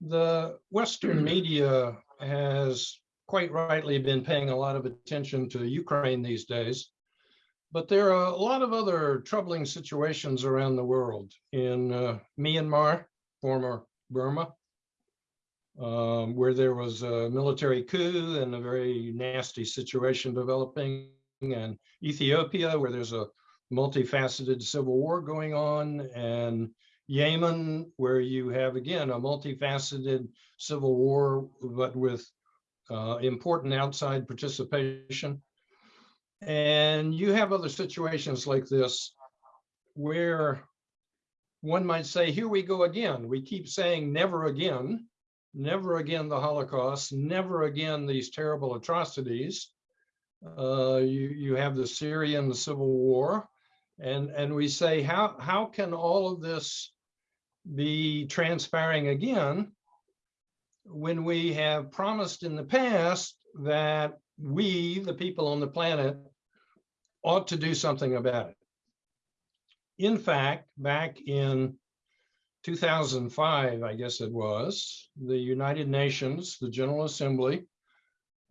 The Western media has quite rightly been paying a lot of attention to Ukraine these days. But there are a lot of other troubling situations around the world in uh, Myanmar, former Burma, um, where there was a military coup and a very nasty situation developing, and Ethiopia, where there's a multifaceted civil war going on, and Yemen, where you have again a multifaceted civil war, but with uh, important outside participation. And you have other situations like this where one might say, here we go again. We keep saying never again, never again the Holocaust, never again these terrible atrocities. Uh, you, you have the Syrian civil war, and, and we say, how, how can all of this be transpiring again when we have promised in the past that we, the people on the planet, ought to do something about it. In fact, back in 2005, I guess it was, the United Nations, the General Assembly,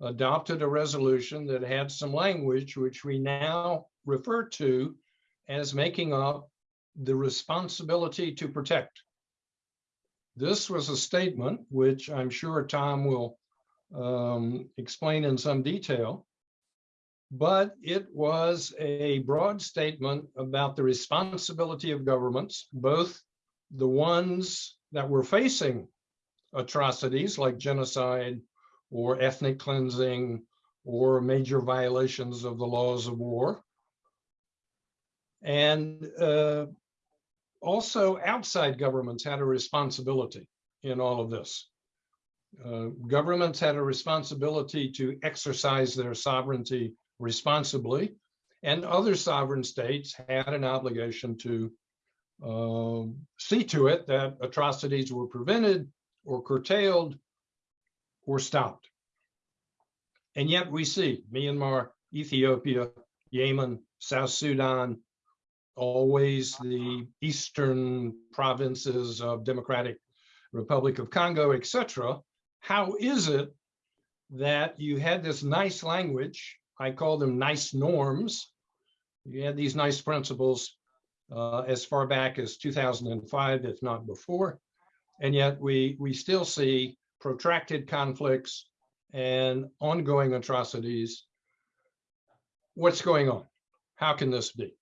adopted a resolution that had some language which we now refer to as making up the responsibility to protect. This was a statement, which I'm sure Tom will um, explain in some detail, but it was a broad statement about the responsibility of governments, both the ones that were facing atrocities like genocide or ethnic cleansing or major violations of the laws of war, and uh, also outside governments had a responsibility in all of this. Uh, governments had a responsibility to exercise their sovereignty responsibly, and other sovereign states had an obligation to uh, see to it that atrocities were prevented or curtailed or stopped. And yet we see Myanmar, Ethiopia, Yemen, South Sudan, always the eastern provinces of Democratic Republic of Congo, etc. How is it that you had this nice language? I call them nice norms. You had these nice principles uh, as far back as 2005, if not before. And yet we, we still see protracted conflicts and ongoing atrocities. What's going on? How can this be?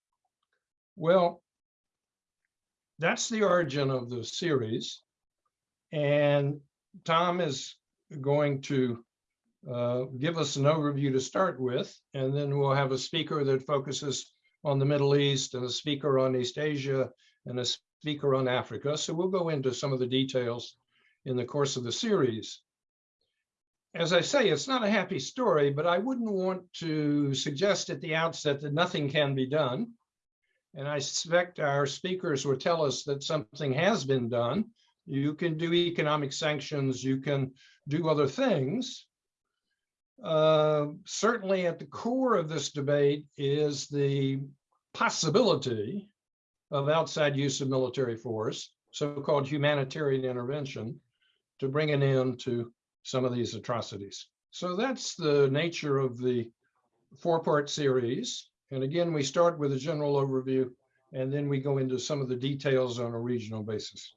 Well, that's the origin of the series. And Tom is going to uh, give us an overview to start with, and then we'll have a speaker that focuses on the Middle East and a speaker on East Asia and a speaker on Africa. So we'll go into some of the details in the course of the series. As I say, it's not a happy story, but I wouldn't want to suggest at the outset that nothing can be done. And I suspect our speakers will tell us that something has been done. You can do economic sanctions, you can do other things. Uh, certainly at the core of this debate is the possibility of outside use of military force, so-called humanitarian intervention, to bring an end to some of these atrocities. So that's the nature of the four-part series. And again, we start with a general overview, and then we go into some of the details on a regional basis.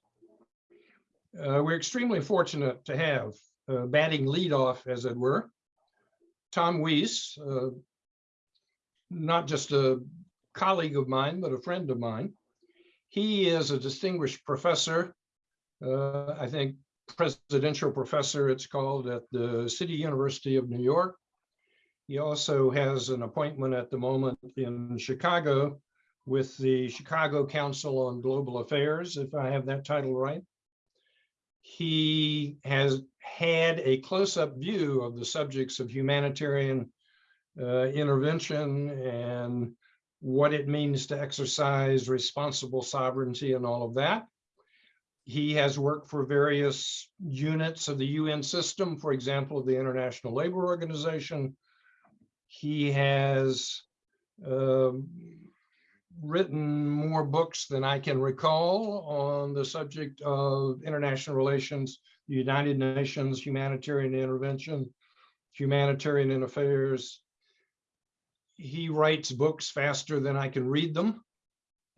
Uh, we're extremely fortunate to have uh, batting leadoff, as it were, Tom Weiss, uh, not just a colleague of mine, but a friend of mine. He is a distinguished professor, uh, I think presidential professor it's called at the City University of New York. He also has an appointment at the moment in Chicago with the Chicago Council on Global Affairs, if I have that title right. He has had a close-up view of the subjects of humanitarian uh, intervention and what it means to exercise responsible sovereignty and all of that. He has worked for various units of the UN system, for example, the International Labor Organization, he has um, written more books than I can recall on the subject of international relations, the United Nations, humanitarian intervention, humanitarian affairs. He writes books faster than I can read them.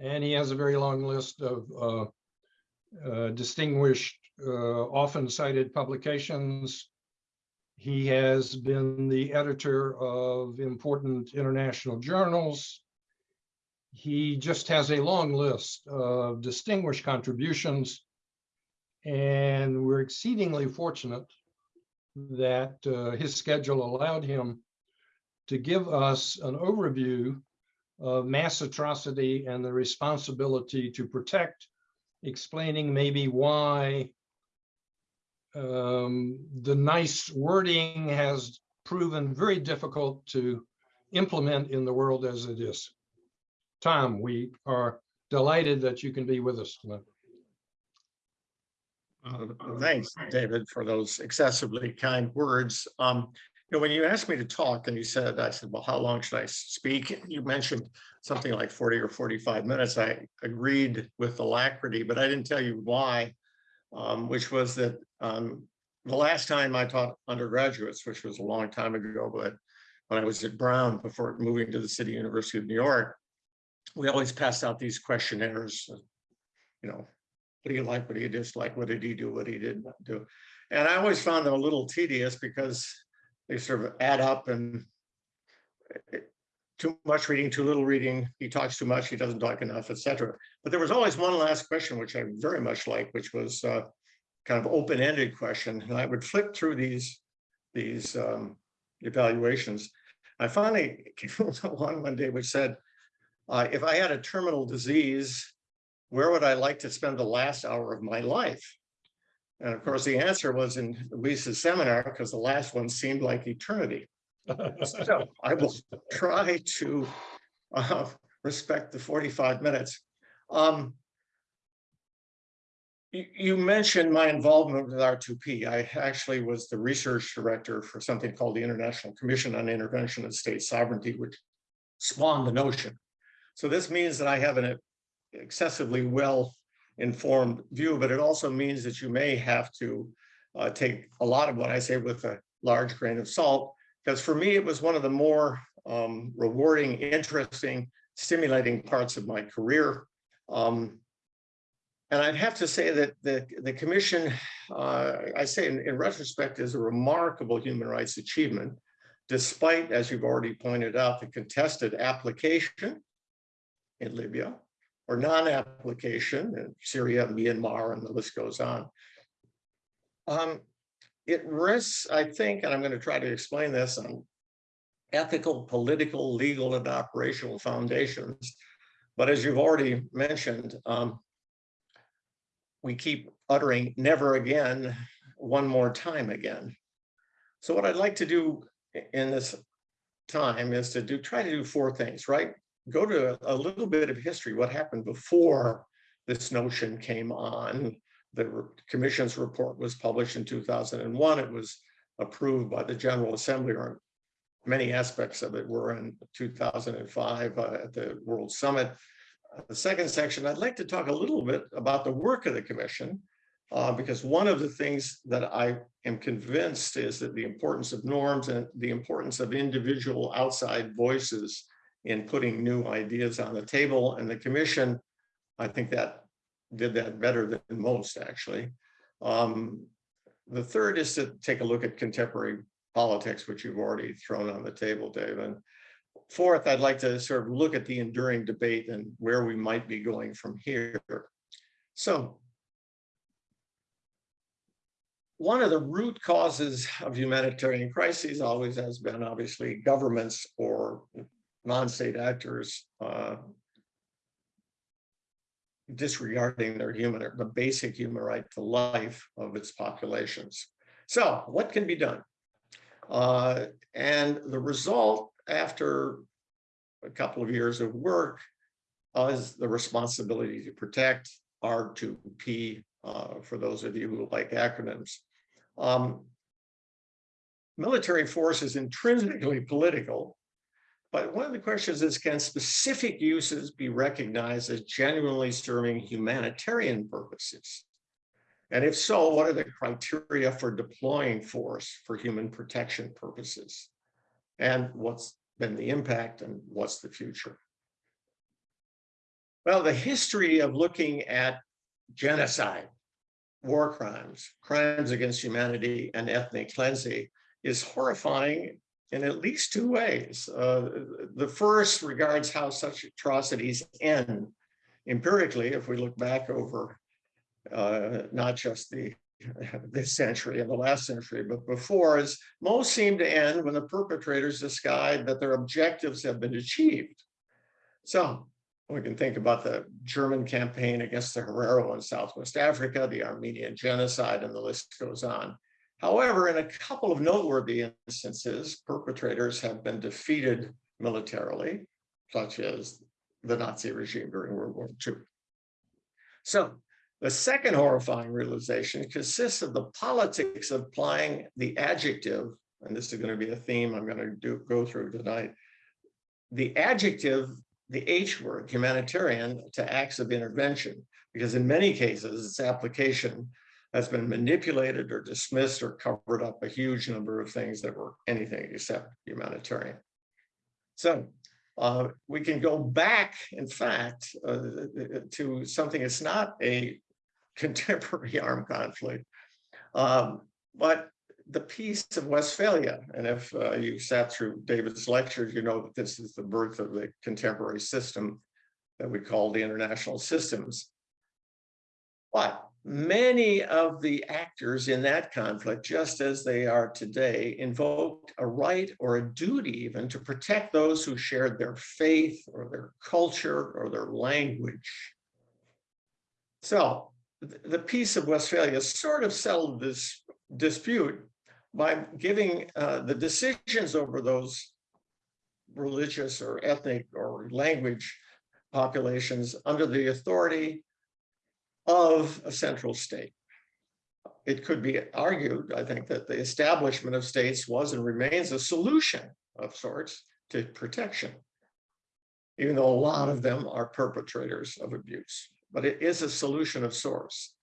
And he has a very long list of uh, uh, distinguished, uh, often cited publications. He has been the editor of important international journals. He just has a long list of distinguished contributions. And we're exceedingly fortunate that uh, his schedule allowed him to give us an overview of mass atrocity and the responsibility to protect, explaining maybe why um, the nice wording has proven very difficult to implement in the world as it is. Tom, we are delighted that you can be with us tonight. Uh, Thanks, David, for those excessively kind words. Um, you know, when you asked me to talk and you said, I said, well, how long should I speak? You mentioned something like 40 or 45 minutes. I agreed with alacrity, but I didn't tell you why, um, which was that um, the last time I taught undergraduates, which was a long time ago, but when I was at Brown before moving to the City University of New York, we always passed out these questionnaires, you know, what do you like? What do you dislike? What did he do? What he didn't do? And I always found them a little tedious because they sort of add up and too much reading, too little reading, he talks too much, he doesn't talk enough, etc. But there was always one last question, which I very much liked, which was uh, kind of open-ended question. And I would flip through these, these um, evaluations. I finally came to one one day which said, uh, if I had a terminal disease, where would I like to spend the last hour of my life? And of course, the answer was in Weiss's seminar because the last one seemed like eternity. So I will try to uh, respect the 45 minutes. Um, you, mentioned my involvement with R2P. I actually was the research director for something called the International Commission on Intervention and State Sovereignty, which spawned the notion. So this means that I have an excessively well informed view, but it also means that you may have to uh, take a lot of what I say with a large grain of salt, because for me, it was one of the more um, rewarding, interesting, stimulating parts of my career. Um, and I'd have to say that the, the commission, uh, I say in, in retrospect, is a remarkable human rights achievement, despite, as you've already pointed out, the contested application in Libya, or non-application in Syria, Myanmar, and the list goes on. Um, it rests, I think, and I'm going to try to explain this on ethical, political, legal, and operational foundations. But as you've already mentioned, um, we keep uttering never again, one more time again. So what I'd like to do in this time is to do try to do four things, right? go to a little bit of history, what happened before this notion came on. The commission's report was published in 2001. It was approved by the General Assembly, or many aspects of it were in 2005 uh, at the World Summit. Uh, the second section, I'd like to talk a little bit about the work of the commission, uh, because one of the things that I am convinced is that the importance of norms and the importance of individual outside voices in putting new ideas on the table. And the commission, I think that did that better than most, actually. Um, the third is to take a look at contemporary politics, which you've already thrown on the table, Dave. And fourth, I'd like to sort of look at the enduring debate and where we might be going from here. So one of the root causes of humanitarian crises always has been obviously governments or non-state actors uh, disregarding their human, the basic human right to life of its populations. So what can be done? Uh, and the result after a couple of years of work uh, is the responsibility to protect R2P uh, for those of you who like acronyms. Um, military force is intrinsically political But one of the questions is, can specific uses be recognized as genuinely serving humanitarian purposes? And if so, what are the criteria for deploying force for human protection purposes? And what's been the impact and what's the future? Well, the history of looking at genocide, war crimes, crimes against humanity, and ethnic cleansing is horrifying in at least two ways. Uh, the first regards how such atrocities end empirically, if we look back over uh, not just the this century and the last century, but before, is most seem to end when the perpetrators decide that their objectives have been achieved. So we can think about the German campaign against the Herero in Southwest Africa, the Armenian genocide, and the list goes on. However, in a couple of noteworthy instances, perpetrators have been defeated militarily, such as the Nazi regime during World War II. So the second horrifying realization consists of the politics of applying the adjective, and this is going to be a theme I'm going to do, go through tonight, the adjective, the H word, humanitarian, to acts of intervention, because in many cases, its application has been manipulated or dismissed or covered up a huge number of things that were anything except humanitarian. So uh, we can go back, in fact, uh, to something that's not a contemporary armed conflict, um, but the peace of Westphalia. And if uh, you sat through David's lectures, you know that this is the birth of the contemporary system that we call the international systems. But many of the actors in that conflict, just as they are today, invoked a right or a duty even to protect those who shared their faith or their culture or their language. So the peace of Westphalia sort of settled this dispute by giving uh, the decisions over those religious or ethnic or language populations under the authority of a central state. It could be argued, I think, that the establishment of states was and remains a solution of sorts to protection, even though a lot of them are perpetrators of abuse, but it is a solution of sorts.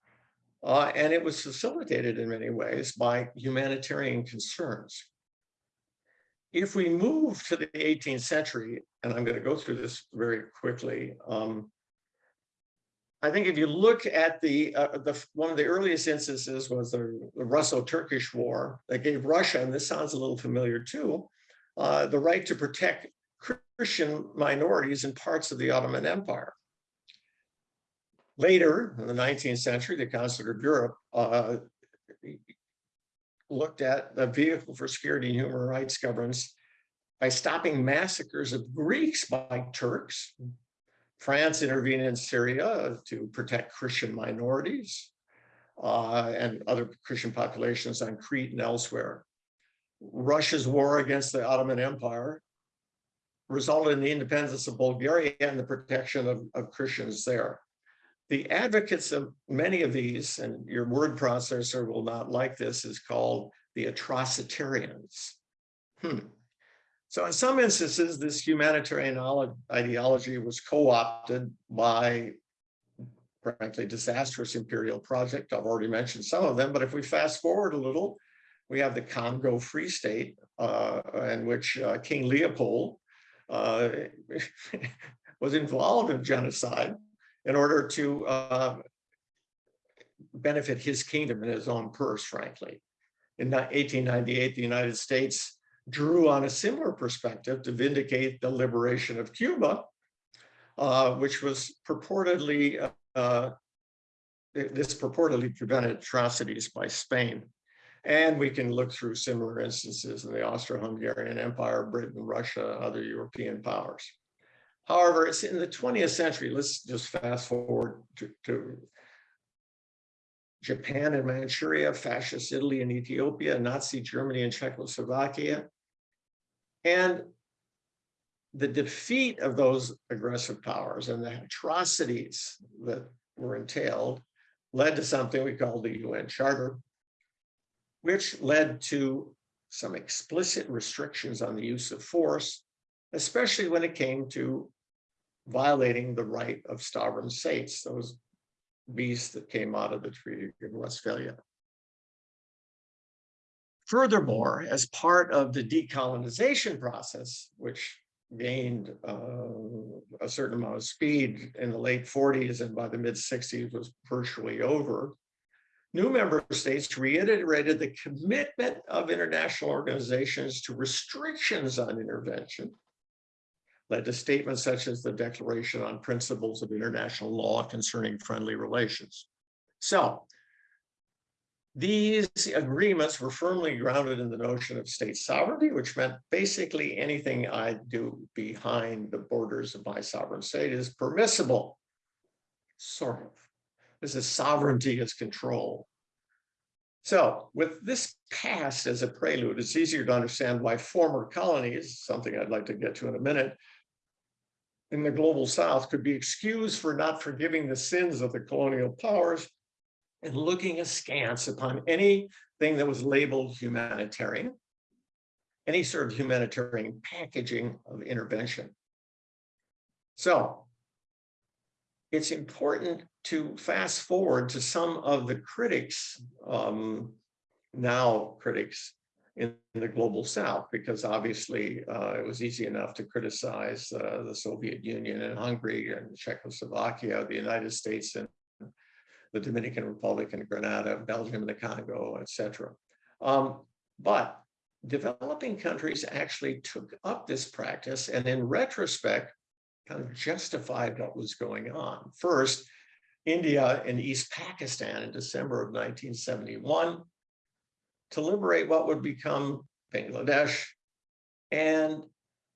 Uh, and it was facilitated in many ways by humanitarian concerns. If we move to the 18th century, and I'm going to go through this very quickly, um, I think if you look at the, uh, the one of the earliest instances was the, the Russo-Turkish War that gave Russia, and this sounds a little familiar too, uh, the right to protect Christian minorities in parts of the Ottoman Empire. Later, in the 19th century, the Concert of Europe uh, looked at the vehicle for security and human rights governance by stopping massacres of Greeks by Turks France intervened in Syria to protect Christian minorities uh, and other Christian populations on Crete and elsewhere. Russia's war against the Ottoman Empire resulted in the independence of Bulgaria and the protection of, of Christians there. The advocates of many of these, and your word processor will not like this, is called the atrocitarians. Hmm. So in some instances, this humanitarian ideology was co-opted by, frankly, disastrous imperial project. I've already mentioned some of them, but if we fast forward a little, we have the Congo Free State, uh, in which uh, King Leopold uh, was involved in genocide in order to uh, benefit his kingdom and his own purse, frankly. In 1898, the United States drew on a similar perspective to vindicate the liberation of Cuba, uh, which was purportedly, uh, this purportedly prevented atrocities by Spain. And we can look through similar instances in the Austro-Hungarian Empire, Britain, Russia, other European powers. However, it's in the 20th century, let's just fast forward to, to Japan and Manchuria, fascist Italy and Ethiopia, Nazi Germany and Czechoslovakia, and the defeat of those aggressive powers and the atrocities that were entailed led to something we call the UN Charter, which led to some explicit restrictions on the use of force especially when it came to violating the right of sovereign states, those beasts that came out of the Treaty of Westphalia. Furthermore, as part of the decolonization process, which gained uh, a certain amount of speed in the late 40s and by the mid 60s was virtually over, new member states reiterated the commitment of international organizations to restrictions on intervention, led to statements such as the Declaration on Principles of International Law Concerning Friendly Relations. So these agreements were firmly grounded in the notion of state sovereignty, which meant basically anything I do behind the borders of my sovereign state is permissible. Sort of. This is sovereignty as control. So with this past as a prelude, it's easier to understand why former colonies, something I'd like to get to in a minute, in the global south could be excused for not forgiving the sins of the colonial powers and looking askance upon anything that was labeled humanitarian, any sort of humanitarian packaging of intervention. So it's important to fast forward to some of the critics, um, now critics in the global south, because obviously uh, it was easy enough to criticize uh, the Soviet Union and Hungary and Czechoslovakia, the United States and the Dominican Republic and Grenada, Belgium and the Congo, etc. Um, but developing countries actually took up this practice and in retrospect, kind of justified what was going on. First, India and East Pakistan in December of 1971 to liberate what would become Bangladesh. And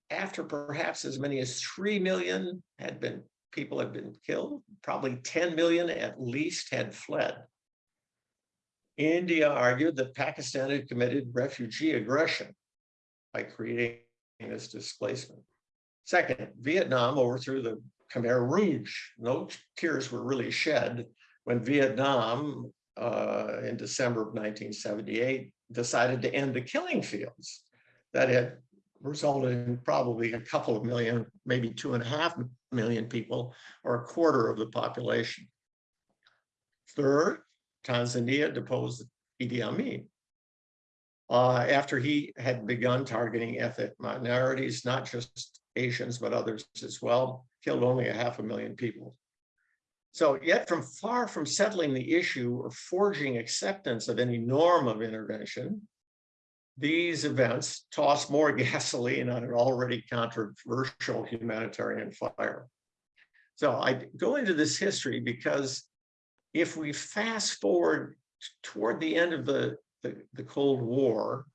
after perhaps as many as 3 million had been people had been killed, probably 10 million at least had fled. India argued that Pakistan had committed refugee aggression by creating this displacement. Second, Vietnam overthrew the Khmer Rouge. No tears were really shed when Vietnam uh, in December of 1978 decided to end the killing fields that had resulted in probably a couple of million, maybe two and a half million people, or a quarter of the population. Third, Tanzania deposed Idi Amin. Uh, after he had begun targeting ethnic minorities, not just Asians, but others as well, killed only a half a million people. So yet from far from settling the issue or forging acceptance of any norm of intervention, these events toss more gasoline on an already controversial humanitarian fire. So I go into this history because if we fast forward toward the end of the, the, the Cold War,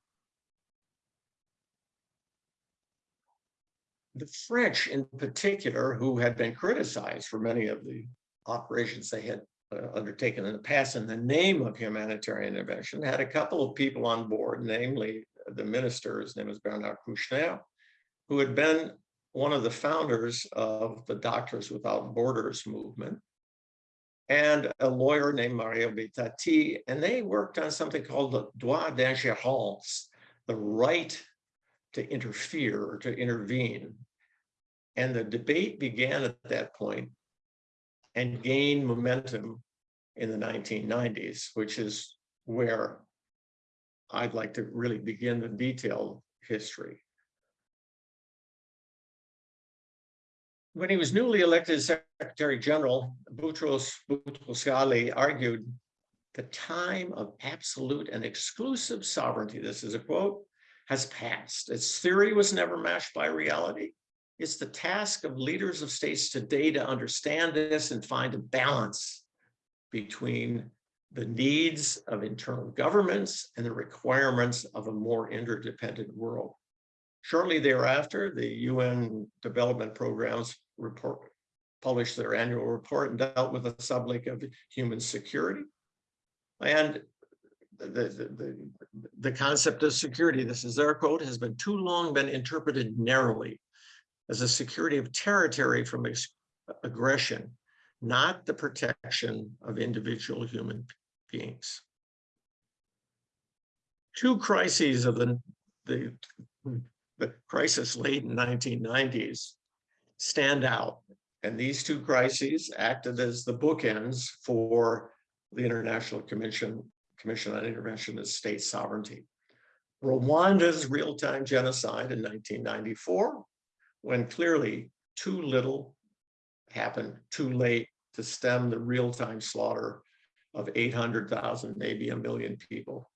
the French in particular, who had been criticized for many of the operations they had Uh, undertaken in the past in the name of humanitarian intervention, had a couple of people on board, namely the minister, his name is Bernard Kouchner, who had been one of the founders of the Doctors Without Borders movement, and a lawyer named Mario Bettati, and they worked on something called the droit d'ingérence, the right to interfere or to intervene. And the debate began at that point and gained momentum in the 1990s, which is where I'd like to really begin the detailed history. When he was newly elected Secretary General, Boutros Boutros-Ghali argued the time of absolute and exclusive sovereignty, this is a quote, has passed. Its theory was never matched by reality. It's the task of leaders of states today to understand this and find a balance between the needs of internal governments and the requirements of a more interdependent world. Shortly thereafter, the UN Development Programs report published their annual report and dealt with the subject of human security. And the, the, the, the concept of security, this is their quote, has been too long been interpreted narrowly as a security of territory from aggression, not the protection of individual human beings. Two crises of the, the the crisis late in nineteen nineties stand out. And these two crises acted as the bookends for the International Commission, Commission on Intervention of State Sovereignty. Rwanda's real-time genocide in nineteen ninety-four, when clearly too little happened too late to stem the real-time slaughter of eight hundred thousand, maybe a million people.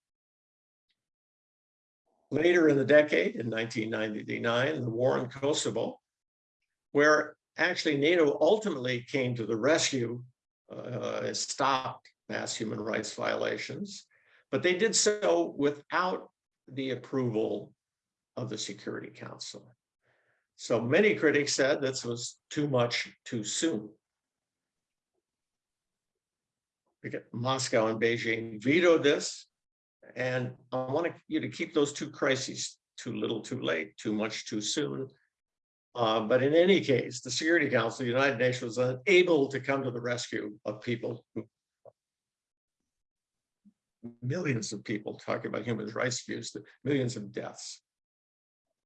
Later in the decade, in nineteen ninety-nine, the war in Kosovo, where actually NATO ultimately came to the rescue, uh, and stopped mass human rights violations, but they did so without the approval of the Security Council. So many critics said this was too much too soon. Moscow and Beijing vetoed this. And I want you to keep those two crises too little, too late, too much, too soon. Uh, but in any case, the Security Council, the United Nations was unable to come to the rescue of people millions of people talking about human rights abuse, millions of deaths.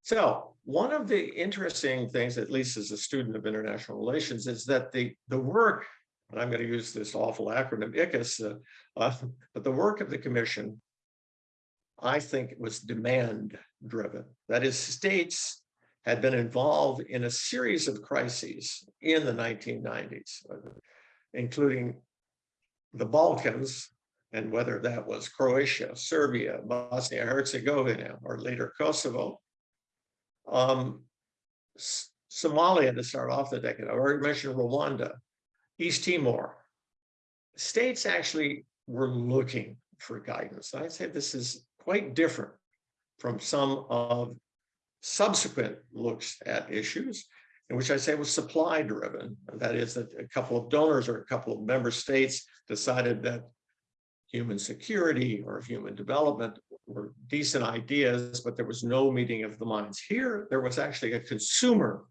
So one of the interesting things, at least as a student of international relations, is that the, the work, and I'm going to use this awful acronym ICISS, uh, uh, but the work of the commission, I think was demand driven. That is, states had been involved in a series of crises in the 1990s, including the Balkans, and whether that was Croatia, Serbia, Bosnia Herzegovina, or later Kosovo. Um, Somalia to start off the decade. I already mentioned Rwanda, East Timor. States actually were looking for guidance. I'd say this is quite different from some of subsequent looks at issues in which I say was supply driven. That is that a couple of donors or a couple of member states decided that human security or human development were decent ideas, but there was no meeting of the minds. Here, there was actually a consumer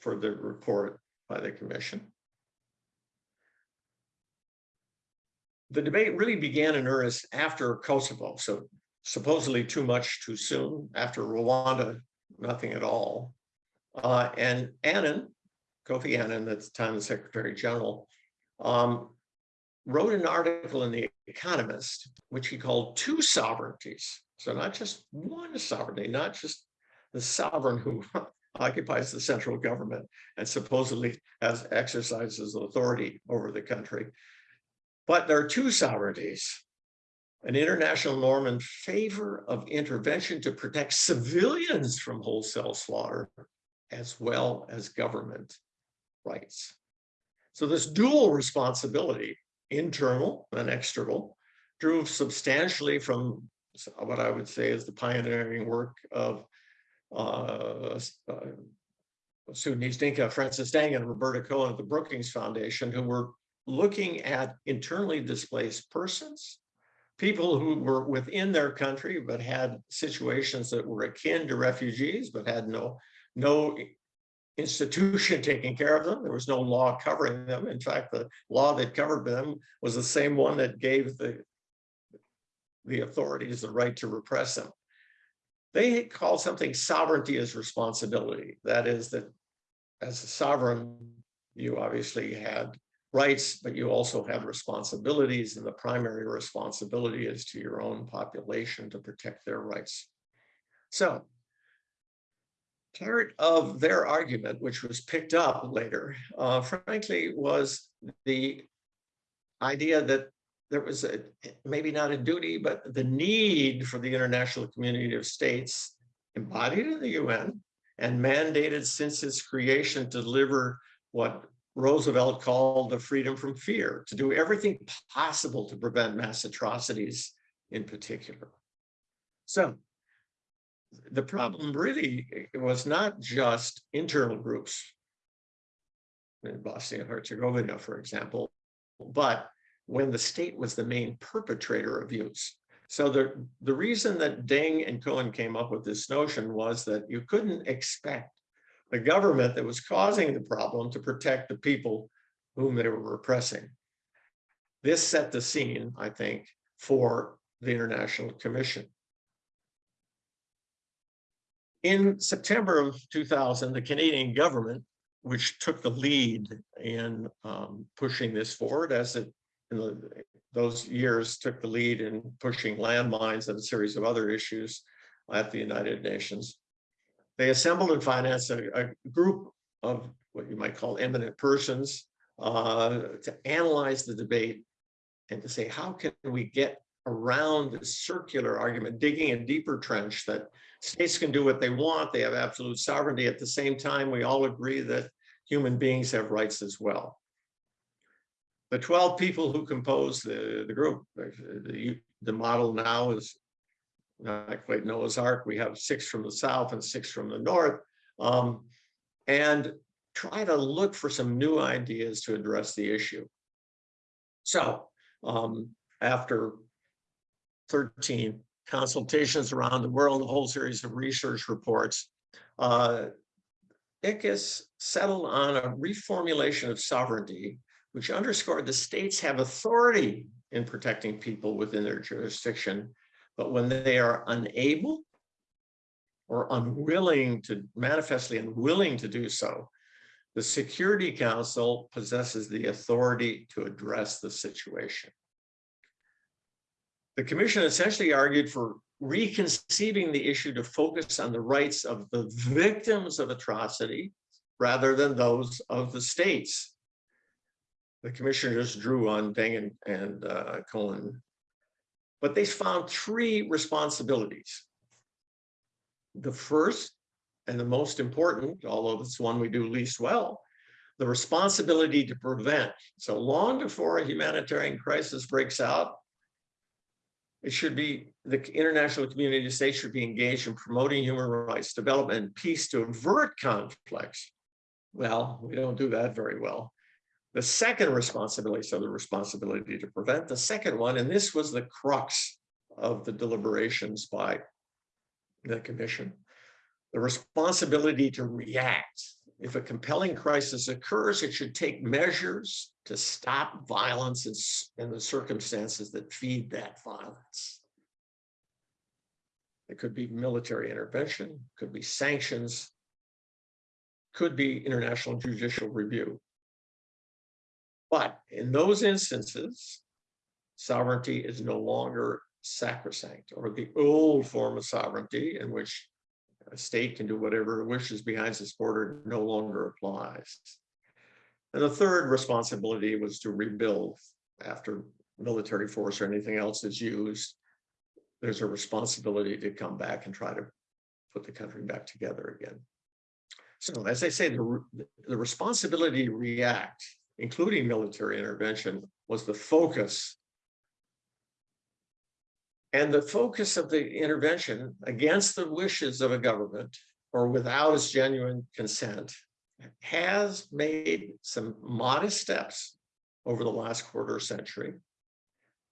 for the report by the commission. The debate really began in earnest after Kosovo, so supposedly too much too soon. After Rwanda, nothing at all. Uh, and Annan, Kofi Annan, at the time the Secretary General, um, wrote an article in The Economist, which he called two sovereignties. So not just one sovereignty, not just the sovereign who occupies the central government and supposedly has exercises authority over the country. But there are two sovereignties, an international norm in favor of intervention to protect civilians from wholesale slaughter, as well as government rights. So this dual responsibility internal and external, drew substantially from what I would say is the pioneering work of uh, uh, Sudanese Dinka, Francis Deng and Roberta Cohen at the Brookings Foundation, who were looking at internally displaced persons, people who were within their country but had situations that were akin to refugees but had no no institution taking care of them. There was no law covering them. In fact, the law that covered them was the same one that gave the, the authorities the right to repress them. They call something sovereignty as responsibility. That is that as a sovereign, you obviously had rights, but you also have responsibilities. And the primary responsibility is to your own population to protect their rights. So part of their argument, which was picked up later, uh, frankly, was the idea that there was a maybe not a duty, but the need for the international community of states embodied in the UN and mandated since its creation to deliver what Roosevelt called the freedom from fear, to do everything possible to prevent mass atrocities in particular. So the problem really eh, was not just internal groups in Bosnia and Herzegovina, for example, but when the state was the main perpetrator of use. So the, the reason that Deng and Cohen came up with this notion was that you couldn't expect the government that was causing the problem to protect the people whom they were repressing. This set the scene, I think, for the International Commission. In September of two thousand, the Canadian government, which took the lead in um, pushing this forward as it in the, those years took the lead in pushing landmines and a series of other issues at the United Nations. They assembled and financed a, a group of what you might call eminent persons uh, to analyze the debate and to say, how can we get around this circular argument, digging a deeper trench that states can do what they want, they have absolute sovereignty. At the same time, we all agree that human beings have rights as well. The 12 people who compose the, the group, the, the model now is not quite Noah's Ark. We have six from the south and six from the north. Um, and try to look for some new ideas to address the issue. So um, after 13 consultations around the world, a whole series of research reports, uh, settled on a reformulation of sovereignty, which underscored the states have authority in protecting people within their jurisdiction, but when they are unable or unwilling to manifestly unwilling to do so, the Security Council possesses the authority to address the situation. The commission essentially argued for reconceiving the issue to focus on the rights of the victims of atrocity rather than those of the states. The commissioners drew on Deng and, and uh, Cohen, but they found three responsibilities. The first and the most important, although it's one we do least well, the responsibility to prevent. So long before a humanitarian crisis breaks out, it should be the international community of states should be engaged in promoting human rights, development, and peace to avert conflicts. Well, we don't do that very well. The second responsibility, so the responsibility to prevent, the second one, and this was the crux of the deliberations by the commission, the responsibility to react. If a compelling crisis occurs, it should take measures to stop violence and the circumstances that feed that violence. It could be military intervention, could be sanctions, could be international judicial review. But in those instances, sovereignty is no longer sacrosanct or the old form of sovereignty in which a state can do whatever it wishes behind its border no longer applies. And the third responsibility was to rebuild after military force or anything else is used. There's a responsibility to come back and try to put the country back together again. So as I say, the, the responsibility to react, including military intervention, was the focus and the focus of the intervention against the wishes of a government or without its genuine consent has made some modest steps over the last quarter century,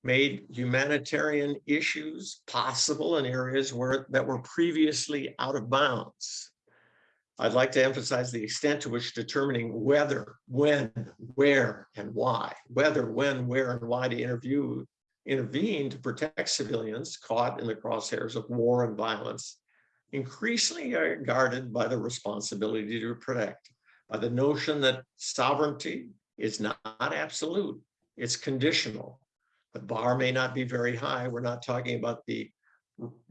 made humanitarian issues possible in areas where that were previously out of bounds. I'd like to emphasize the extent to which determining whether, when, where, and why, whether, when, where, and why to interview intervene to protect civilians caught in the crosshairs of war and violence, increasingly are guarded by the responsibility to protect, by the notion that sovereignty is not absolute, it's conditional. The bar may not be very high. We're not talking about the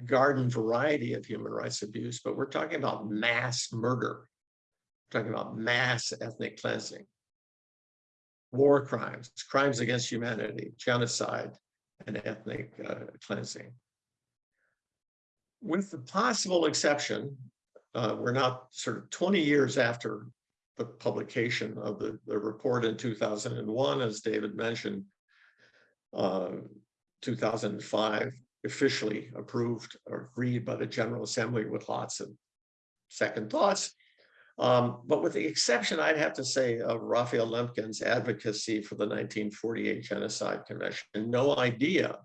garden variety of human rights abuse, but we're talking about mass murder, we're talking about mass ethnic cleansing, war crimes, crimes against humanity, genocide, and ethnic uh, cleansing. With the possible exception, uh, we're now sort of 20 years after the publication of the, the report in 2001, as David mentioned, uh, 2005 officially approved or agreed by the General Assembly with lots of second thoughts. Um, but with the exception, I'd have to say, of Raphael Lemkin's advocacy for the 1948 Genocide Convention, no idea,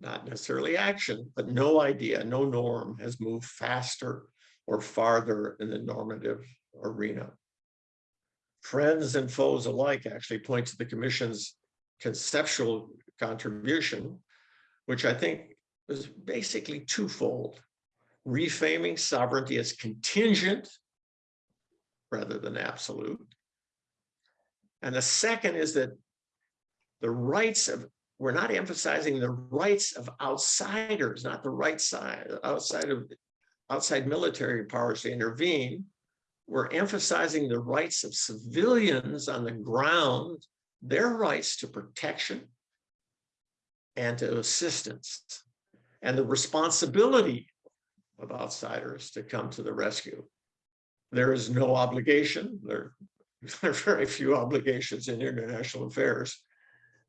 not necessarily action, but no idea, no norm has moved faster or farther in the normative arena. Friends and foes alike actually point to the commission's conceptual contribution, which I think was basically twofold. reframing sovereignty as contingent rather than absolute. And the second is that the rights of, we're not emphasizing the rights of outsiders, not the right side, outside of, outside military powers to intervene. We're emphasizing the rights of civilians on the ground, their rights to protection and to assistance, and the responsibility of outsiders to come to the rescue. There is no obligation, there, there are very few obligations in international affairs,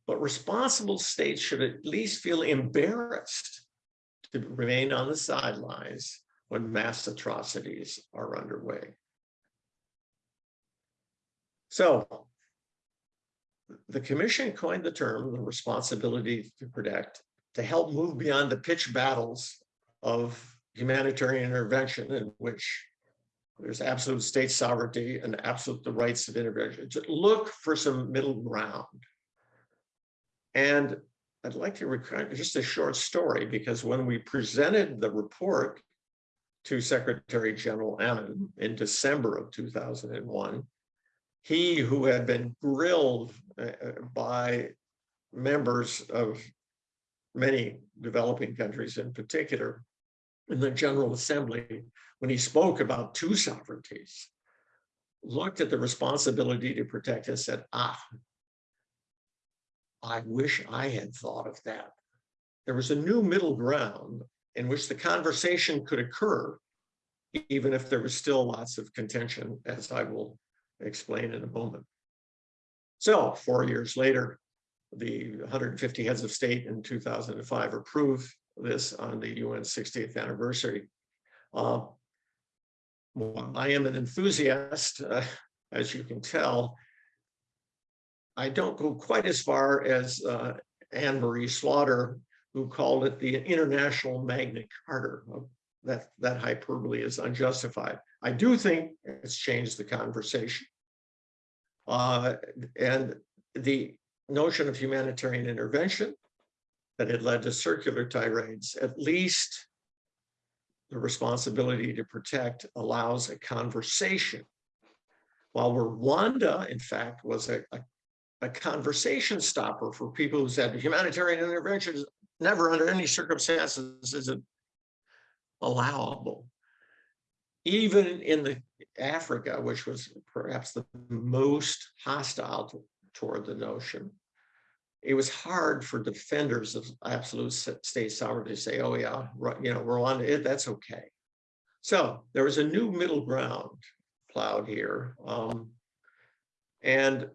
but responsible states should at least feel embarrassed to remain on the sidelines when mass atrocities are underway. So the commission coined the term the responsibility to protect to help move beyond the pitch battles of humanitarian intervention in which there's absolute state sovereignty and absolute the rights of intervention. To look for some middle ground. And I'd like to recount just a short story because when we presented the report to Secretary General Annan in December of 2001, he who had been grilled uh, uh, by members of many developing countries in particular in the General Assembly, when he spoke about two sovereignties, looked at the responsibility to protect and said, ah, I wish I had thought of that. There was a new middle ground in which the conversation could occur, even if there was still lots of contention, as I will explain in a moment. So four years later, the 150 heads of state in 2005 approved this on the UN 60th anniversary. Uh, I am an enthusiast, uh, as you can tell. I don't go quite as far as uh, Anne-Marie Slaughter, who called it the international Magna Carta. That, that hyperbole is unjustified. I do think it's changed the conversation. Uh, and the notion of humanitarian intervention that had led to circular tirades, at least the responsibility to protect allows a conversation. While Rwanda, in fact, was a, a, a conversation stopper for people who said humanitarian intervention is never under any circumstances is allowable. Even in the Africa, which was perhaps the most hostile to, toward the notion, it was hard for defenders of absolute state sovereignty to say, oh yeah, you know, Rwanda, it, that's okay. So there was a new middle ground plowed here. Um, and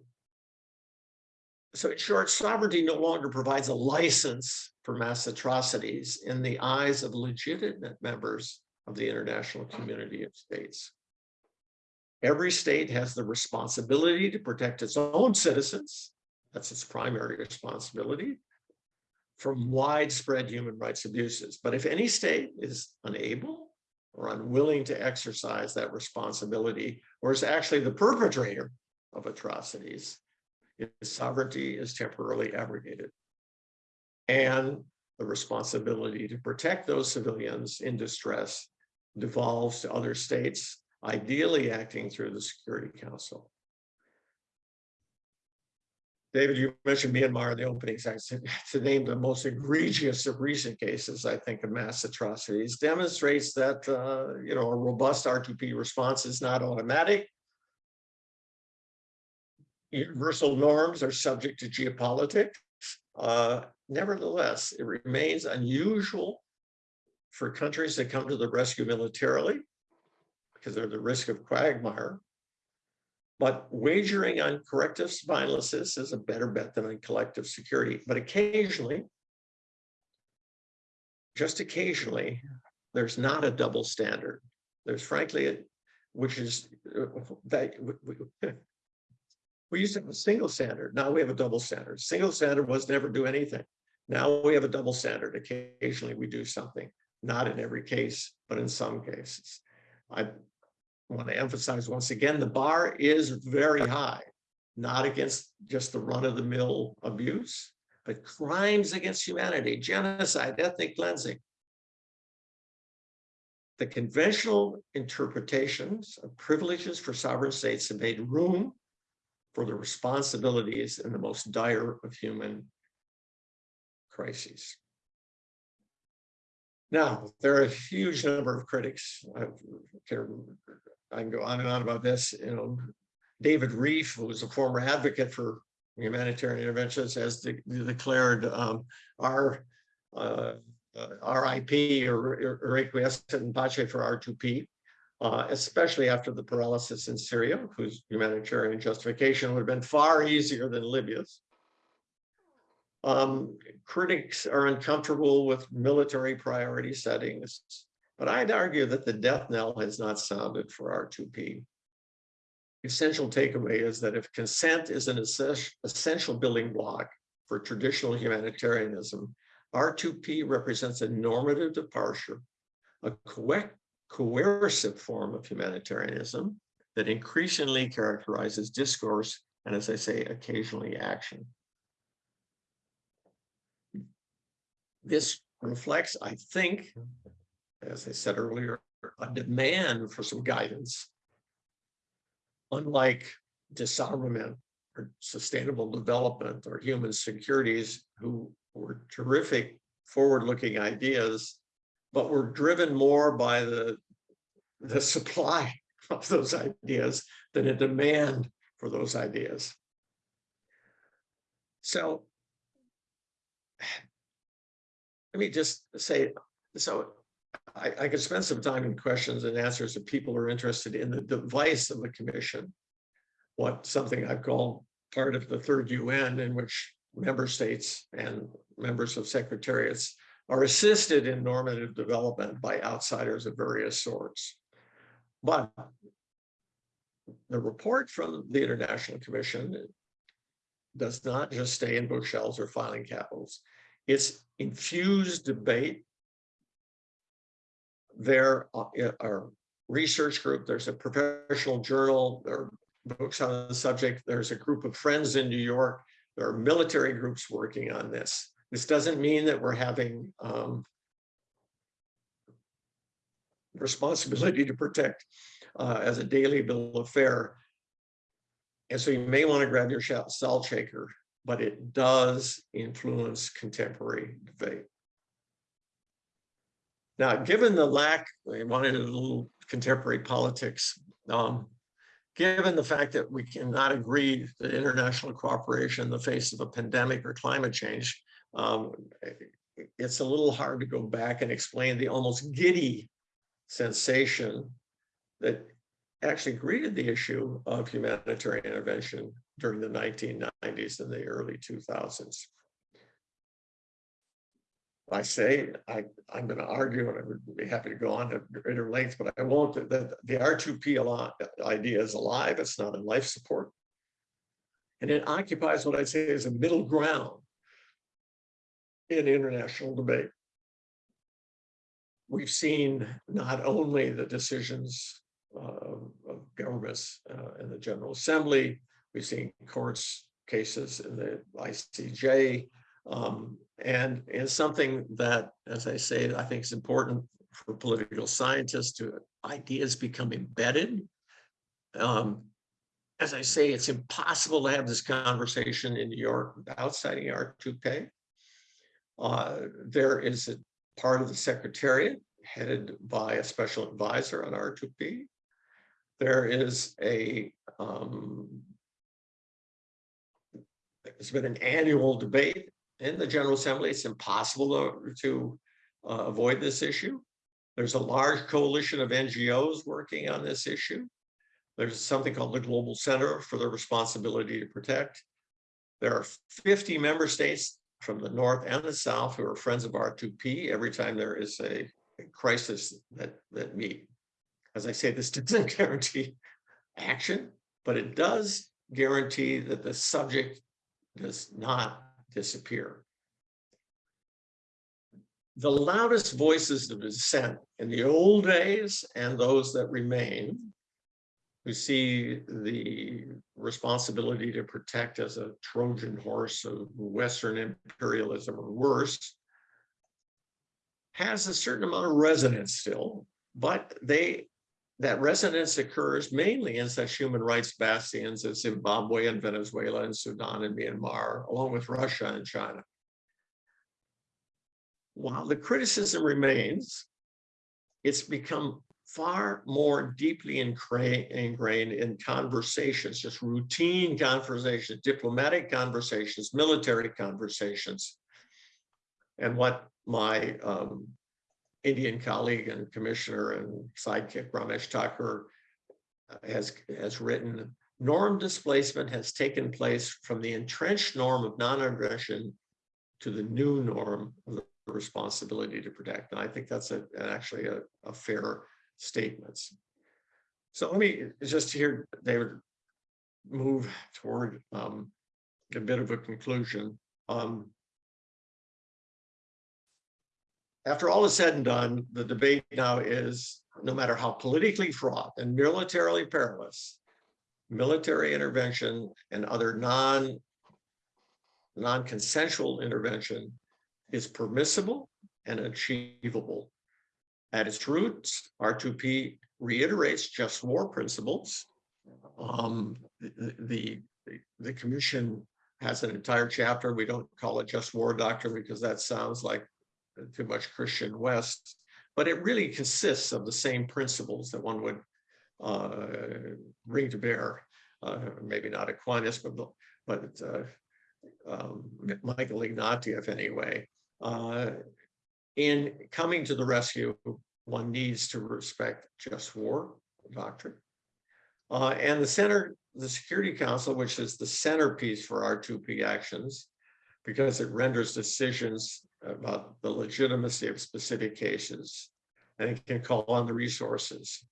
so in short, sovereignty no longer provides a license for mass atrocities in the eyes of legitimate members of the international community of states. Every state has the responsibility to protect its own citizens that's its primary responsibility from widespread human rights abuses. But if any state is unable or unwilling to exercise that responsibility, or is actually the perpetrator of atrocities, its sovereignty is temporarily abrogated. And the responsibility to protect those civilians in distress devolves to other states, ideally acting through the Security Council. David, you mentioned Myanmar in the opening. To name the most egregious of recent cases, I think, of mass atrocities, demonstrates that uh, you know a robust R2P response is not automatic. Universal norms are subject to geopolitics. Uh, nevertheless, it remains unusual for countries that come to the rescue militarily because they're the risk of quagmire but wagering on corrective spinal assist is a better bet than on collective security. But occasionally, just occasionally, there's not a double standard. There's frankly, a, which is uh, that we, we used to have a single standard. Now we have a double standard. Single standard was never do anything. Now we have a double standard. Occasionally we do something, not in every case, but in some cases. I I want to emphasize once again, the bar is very high, not against just the run of the mill abuse, but crimes against humanity, genocide, ethnic cleansing. the conventional interpretations of privileges for sovereign states have made room for the responsibilities in the most dire of human crises. Now, there are a huge number of critics. I can I can go on and on about this, you know. David Rieff, who was a former advocate for humanitarian interventions, has de- declared um, our uh, uh, RIP or or requiescat in pace for R2P, uh, especially after the paralysis in Syria, whose humanitarian justification would have been far easier than Libya's. Um, critics are uncomfortable with military priority settings, but I'd argue that the death knell has not sounded for R2P. Essential takeaway is that if consent is an essential building block for traditional humanitarianism, R2P represents a normative departure, a coe- coercive form of humanitarianism that increasingly characterizes discourse and, as I say, occasionally action. This reflects, I think, as I said earlier, a demand for some guidance. Unlike disarmament or sustainable development or human securities who were terrific forward-looking ideas, but were driven more by the, the supply of those ideas than a demand for those ideas. So let me just say, so I, I could spend some time in questions and answers if people are interested in the device of the commission. What something I've called part of the third UN in which member states and members of secretariats are assisted in normative development by outsiders of various sorts. But the report from the International Commission does not just stay in bookshelves or filing cabinets. It's infused debate. There are research group, there's a professional journal, there are books on the subject, there's a group of friends in New York, there are military groups working on this. This doesn't mean that we're having um, responsibility to protect uh, as a daily bill of fare. And so you may want to grab your salt shaker, but it does influence contemporary debate. Now, given the lack, I wanted a little contemporary politics, um, given the fact that we cannot agree that international cooperation in the face of a pandemic or climate change, um, it's a little hard to go back and explain the almost giddy sensation that actually greeted the issue of humanitarian intervention during the 1990s and the early 2000s. I say, I, I'm going to argue, and I would be happy to go on at greater length, but I won't, that the R2P a lot idea is alive, it's not in life support. And it occupies what I'd say is a middle ground in international debate. We've seen not only the decisions uh, of governments uh, in the General Assembly, we've seen courts cases in the ICJ, um, and and something that, as I say, I think is important for political scientists to ideas become embedded. Um, as I say, it's impossible to have this conversation in New York without citing R2P. Uh, there is a part of the secretariat headed by a special advisor on R2P. There is a um, there's been an annual debate in the General Assembly. It's impossible to, to uh, avoid this issue. There's a large coalition of NGOs working on this issue. There's something called the Global Center for the Responsibility to Protect. There are 50 member states from the North and the South who are friends of R2P every time there is a, a crisis that, that meet. As I say, this doesn't guarantee action, but it does guarantee that the subject does not disappear. The loudest voices of dissent in the old days and those that remain, who see the responsibility to protect as a Trojan horse of Western imperialism or worse, has a certain amount of resonance still, But they, that resonance occurs mainly in such human rights bastions as Zimbabwe and Venezuela and Sudan and Myanmar, along with Russia and China. While the criticism remains, it's become far more deeply ingrained in conversations, just routine conversations, diplomatic conversations, military conversations. And what my um, Indian colleague and commissioner and sidekick Ramesh Thakur uh, has, has written, norm displacement has taken place from the entrenched norm of non-aggression to the new norm of the responsibility to protect. And I think that's a, actually a, a fair statement. So let me just hear David move toward um, a bit of a conclusion. Um, after all is said and done, the debate now is no matter how politically fraught and militarily perilous, military intervention and other non non-consensual intervention is permissible and achievable. At its roots, R2P reiterates just war principles. Um, the, the, the commission has an entire chapter. We don't call it just war doctrine because that sounds like too much Christian West, but it really consists of the same principles that one would uh, bring to bear. Uh, maybe not Aquinas, but but uh, um, Michael Ignatieff anyway. Uh, in coming to the rescue, one needs to respect just war doctrine. Uh, and the center, the Security Council, which is the centerpiece for R2P actions, because it renders decisions about the legitimacy of specific cases, and it can call on the resources.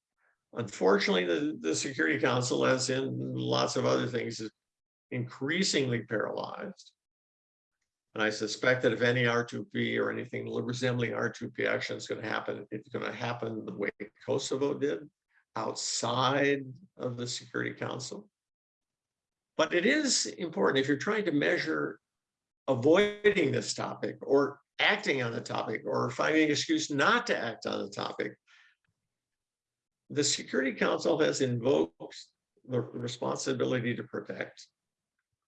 Unfortunately, the, the Security Council, as in lots of other things, is increasingly paralyzed. And I suspect that if any R2P or anything resembling R2P action is going to happen, it's going to happen the way Kosovo did, outside of the Security Council. But it is important if you're trying to measure avoiding this topic or acting on the topic or finding an excuse not to act on the topic. The Security Council has invoked the responsibility to protect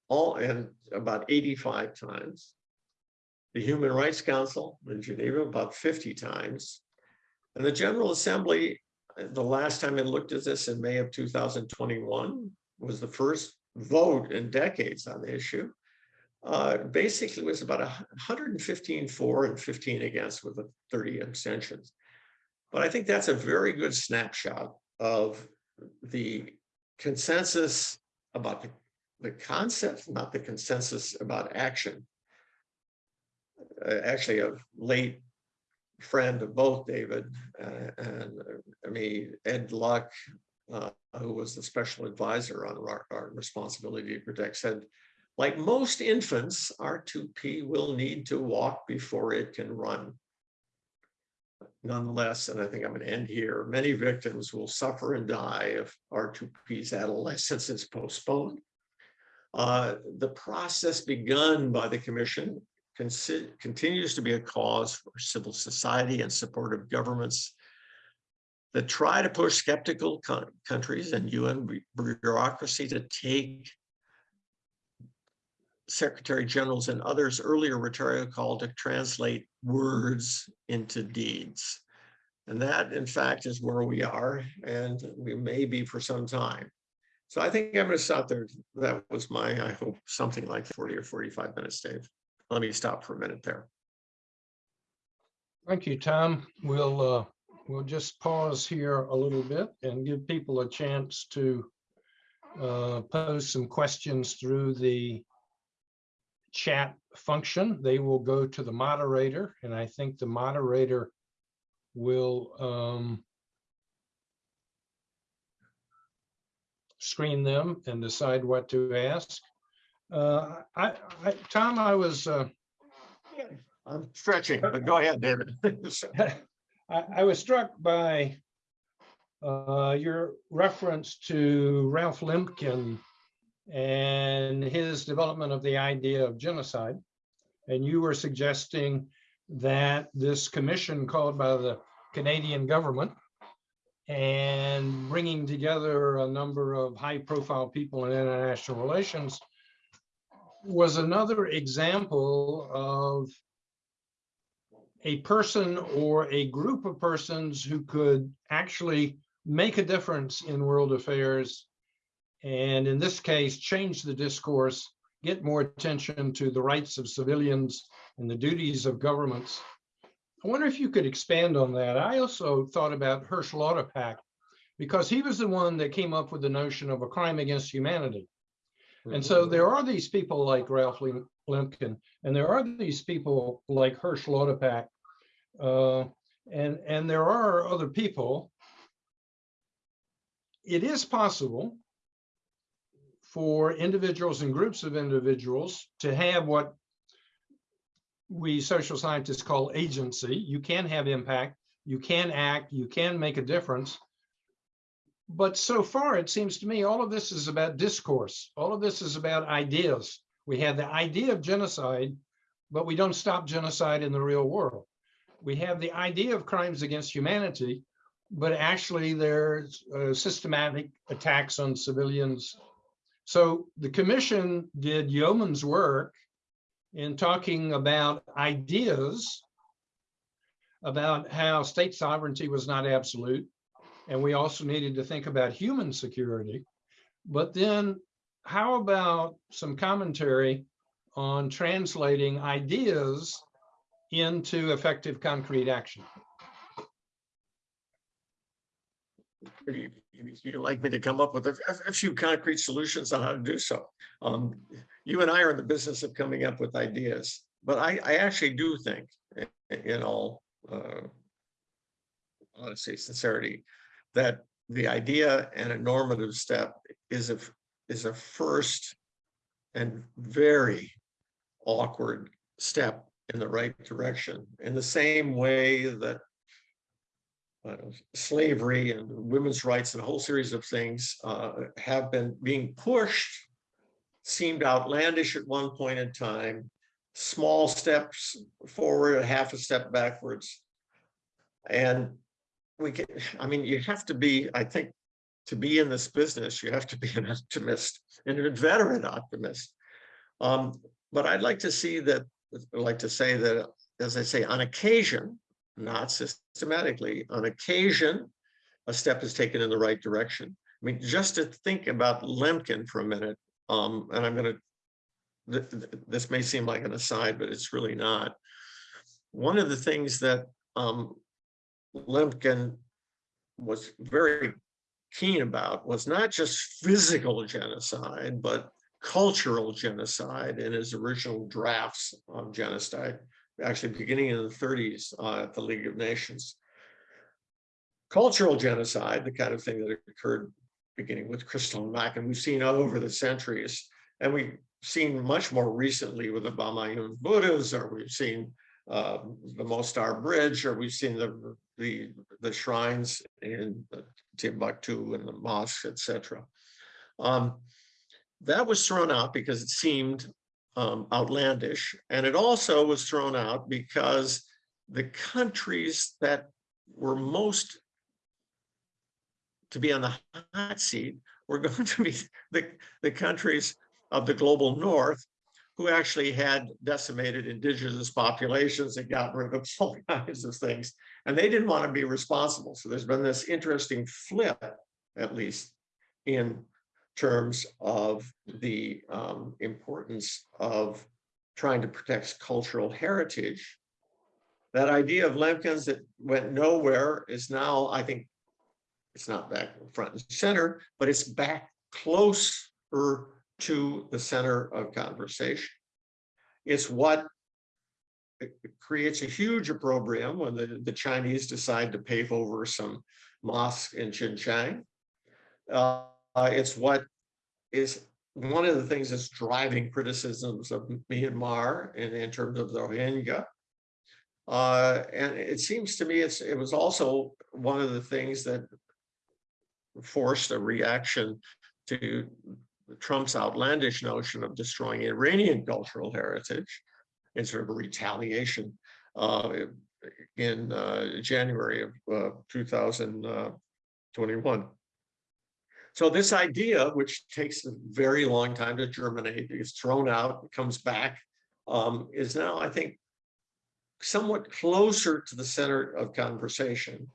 all and about 85 times. The Human Rights Council in Geneva about 50 times. And the General Assembly, the last time it looked at this in May of 2021, was the first vote in decades on the issue uh, basically was about 115 for and 15 against with the 30 abstentions. But I think that's a very good snapshot of the consensus about the, the concept, not the consensus about action. Uh, actually, a late friend of both David uh, and uh, me, Ed Luck, uh, who was the special advisor on our, our responsibility to protect, said like most infants, R2P will need to walk before it can run. Nonetheless, and I think I'm going to end here, many victims will suffer and die if R2P's adolescence is postponed. Uh, the process begun by the commission continues to be a cause for civil society and supportive governments that try to push skeptical countries and UN bureaucracy to take secretary generals and others earlier rhetorical call to translate words into deeds. And that, in fact, is where we are, and we may be for some time. So I think I'm going to stop there. That was my, I hope, something like 40 or 45 minutes, Dave. Let me stop for a minute there. Thank you, Tom. We'll uh, we'll just pause here a little bit and give people a chance to uh, pose some questions through the chat function. They will go to the moderator, and I think the moderator will um, screen them and decide what to ask. Uh, I, I, Tom, I was uh, I'm stretching, but go ahead, David. I, I was struck by uh, your reference to Ralph Lemkin and his development of the idea of genocide. And you were suggesting that this commission called by the Canadian government and bringing together a number of high-profile people in international relations was another example of a person or a group of persons who could actually make a difference in world affairs. And in this case, change the discourse, get more attention to the rights of civilians and the duties of governments. I wonder if you could expand on that. I also thought about Hersch Lauterpacht because he was the one that came up with the notion of a crime against humanity. And so there are these people like Ralph Lemkin, and there are these people like Hersch Lauterpacht, uh, and and there are other people. It is possible for individuals and groups of individuals to have what we social scientists call agency. You can have impact, you can act, you can make a difference. But so far, it seems to me, all of this is about discourse. All of this is about ideas. We have the idea of genocide, but we don't stop genocide in the real world. We have the idea of crimes against humanity, but actually there's uh, systematic attacks on civilians. So the commission did yeoman's work in talking about ideas about how state sovereignty was not absolute, and we also needed to think about human security. But then how about some commentary on translating ideas into effective concrete action? You- you- You'd like me to come up with a, a- few concrete solutions on how to do so. Um, you and I are in the business of coming up with ideas, but I, I actually do think, in all, uh, honesty, sincerity, that the idea and a normative step is a, is a first and very awkward step in the right direction, in the same way that uh, slavery and women's rights and a whole series of things uh, have been being pushed, seemed outlandish at one point in time, small steps forward, a half a step backwards. And we can, I mean, you have to be, I think, to be in this business, you have to be an optimist and a veteran optimist. Um, but I'd like to see that, I'd like to say that, as I say, on occasion, not systematically, on occasion, a step is taken in the right direction. I mean, just to think about Lemkin for a minute, um, and I'm gonna, th- th- this may seem like an aside, but it's really not. One of the things that um, Lemkin was very keen about was not just physical genocide, but cultural genocide in his original drafts of genocide actually beginning in the 30s uh, at the League of Nations. Cultural genocide, the kind of thing that occurred beginning with Kristallnacht, and we've seen over the centuries, and we've seen much more recently with the Bamiyan Buddhas, or we've seen uh, the Mostar Bridge, or we've seen the the the shrines in Timbuktu and the mosques, etc. Um, that was thrown out because it seemed um, outlandish. And it also was thrown out because the countries that were most to be on the hot seat were going to be the, the countries of the global north who actually had decimated indigenous populations and got rid of all kinds of things. And they didn't want to be responsible. So there's been this interesting flip, at least in terms of the um, importance of trying to protect cultural heritage. That idea of Lemkin's that went nowhere is now, I think, it's not back front and center, but it's back closer to the center of conversation. It's what creates a huge opprobrium when the, the Chinese decide to pave over some mosque in Xinjiang. Uh, uh, it's what is one of the things that's driving criticisms of Myanmar in, in terms of the Rohingya. Uh, and it seems to me it's it was also one of the things that forced a reaction to Trump's outlandish notion of destroying Iranian cultural heritage in sort of a retaliation uh, in uh, January of uh, 2000. twenty-one. So this idea, which takes a very long time to germinate, is thrown out, comes back, um, is now, I think, somewhat closer to the center of conversation.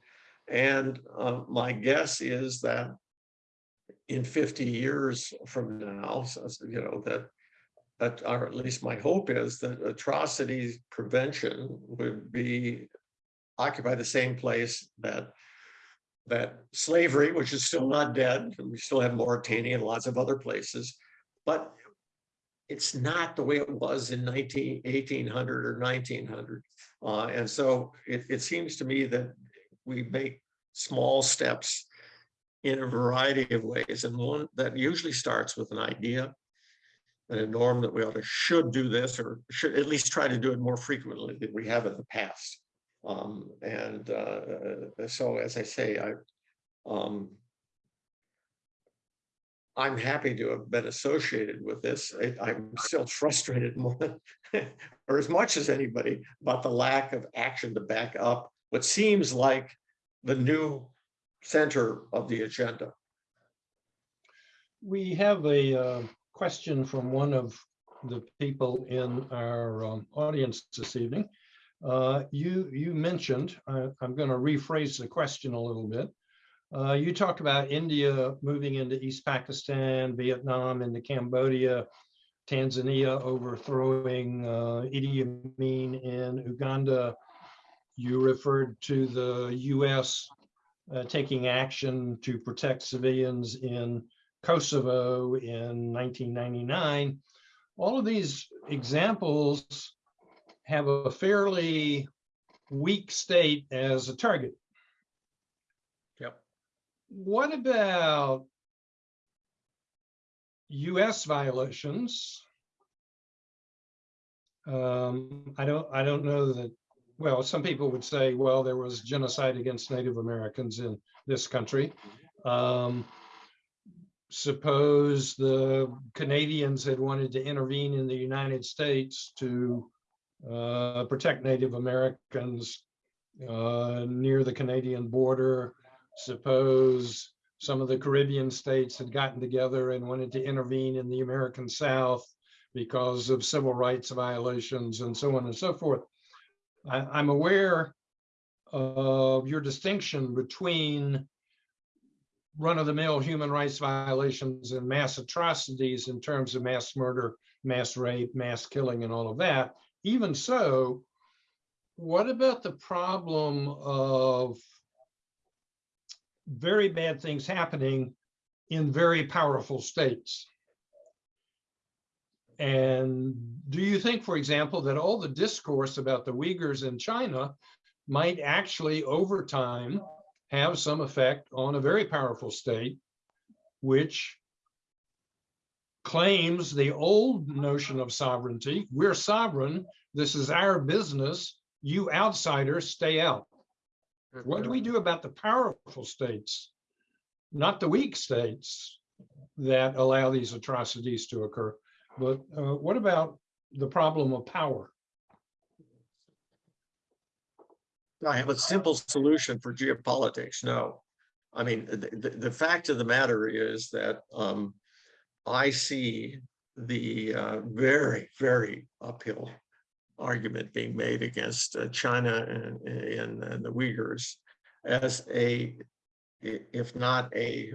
And uh, my guess is that in fifty years from now, you know, that that, or at least my hope is that atrocities prevention would be occupy the same place that that slavery, which is still not dead, we still have Mauritania and lots of other places, but it's not the way it was in 19, 1800 or 1900. Uh, and so it, it seems to me that we make small steps in a variety of ways. And one that usually starts with an idea and a norm that we ought to should do this or should at least try to do it more frequently than we have in the past. Um, and uh, so, as I say, I, um, I'm happy to have been associated with this. I, I'm still frustrated more or as much as anybody about the lack of action to back up what seems like the new center of the agenda. We have a uh, question from one of the people in our um, audience this evening. Uh, You, you mentioned, I- I'm going to rephrase the question a little bit. Uh, You talked about India moving into East Pakistan, Vietnam into Cambodia, Tanzania overthrowing uh, Idi Amin in Uganda. You referred to the US uh, taking action to protect civilians in Kosovo in 1999. All of these examples have a fairly weak state as a target. Yep. What about US violations? Um, I don't, I don't know that, well, some people would say, well, there was genocide against Native Americans in this country. Um, suppose the Canadians had wanted to intervene in the United States to uh, protect Native Americans uh, near the Canadian border. Suppose some of the Caribbean states had gotten together and wanted to intervene in the American South because of civil rights violations and so on and so forth. I, I'm aware of your distinction between run-of-the-mill human rights violations and mass atrocities in terms of mass murder, mass rape, mass killing, and all of that. Even so, what about the problem of very bad things happening in very powerful states? And do you think, for example, that all the discourse about the Uyghurs in China might actually over time have some effect on a very powerful state, which claims the old notion of sovereignty. We're sovereign. This is our business. You outsiders stay out. What do we do about the powerful states, not the weak states that allow these atrocities to occur? But uh, what about the problem of power? I have a simple solution for geopolitics. No. I mean, the, the, fact of the matter is that um, I see the uh, very, very uphill argument being made against uh, China and, and, and the Uyghurs as a, if not a,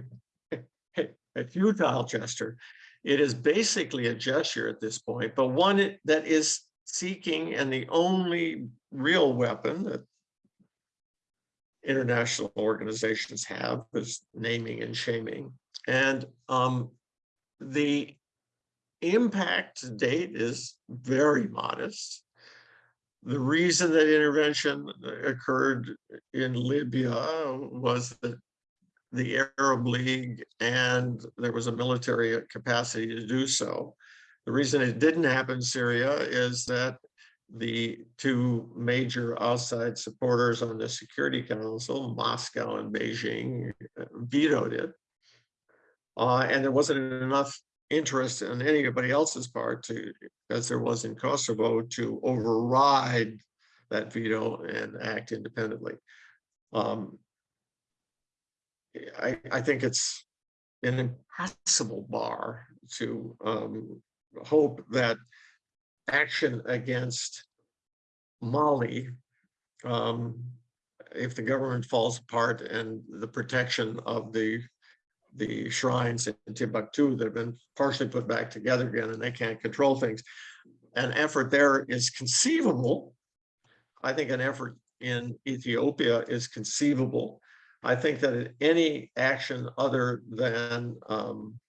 a futile gesture. It is basically a gesture at this point, but one that is seeking and the only real weapon that international organizations have is naming and shaming. And um, the impact to date is very modest. The reason that intervention occurred in Libya was that the Arab League and there was a military capacity to do so. The reason it didn't happen in Syria is that the two major outside supporters on the Security Council, Moscow and Beijing, vetoed it. Uh, and there wasn't enough interest on anybody else's part to, as there was in Kosovo, to override that veto and act independently. Um, I, I think it's an impossible bar to um, hope that action against Mali, um, if the government falls apart and the protection of the the shrines in Timbuktu that have been partially put back together again and they can't control things. An effort there is conceivable. I think an effort in Ethiopia is conceivable. I think that any action other than um,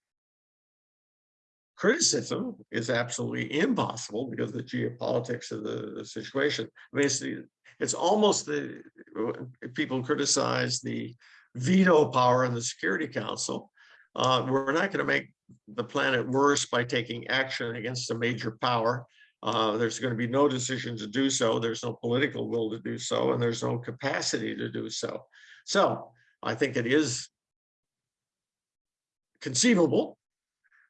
criticism is absolutely impossible because of the geopolitics of the, the situation. I mean, it's, it's almost the, people criticize the veto power in the Security Council. Uh, we're not going to make the planet worse by taking action against a major power. Uh, there's going to be no decision to do so. There's no political will to do so, and there's no capacity to do so. So I think it is conceivable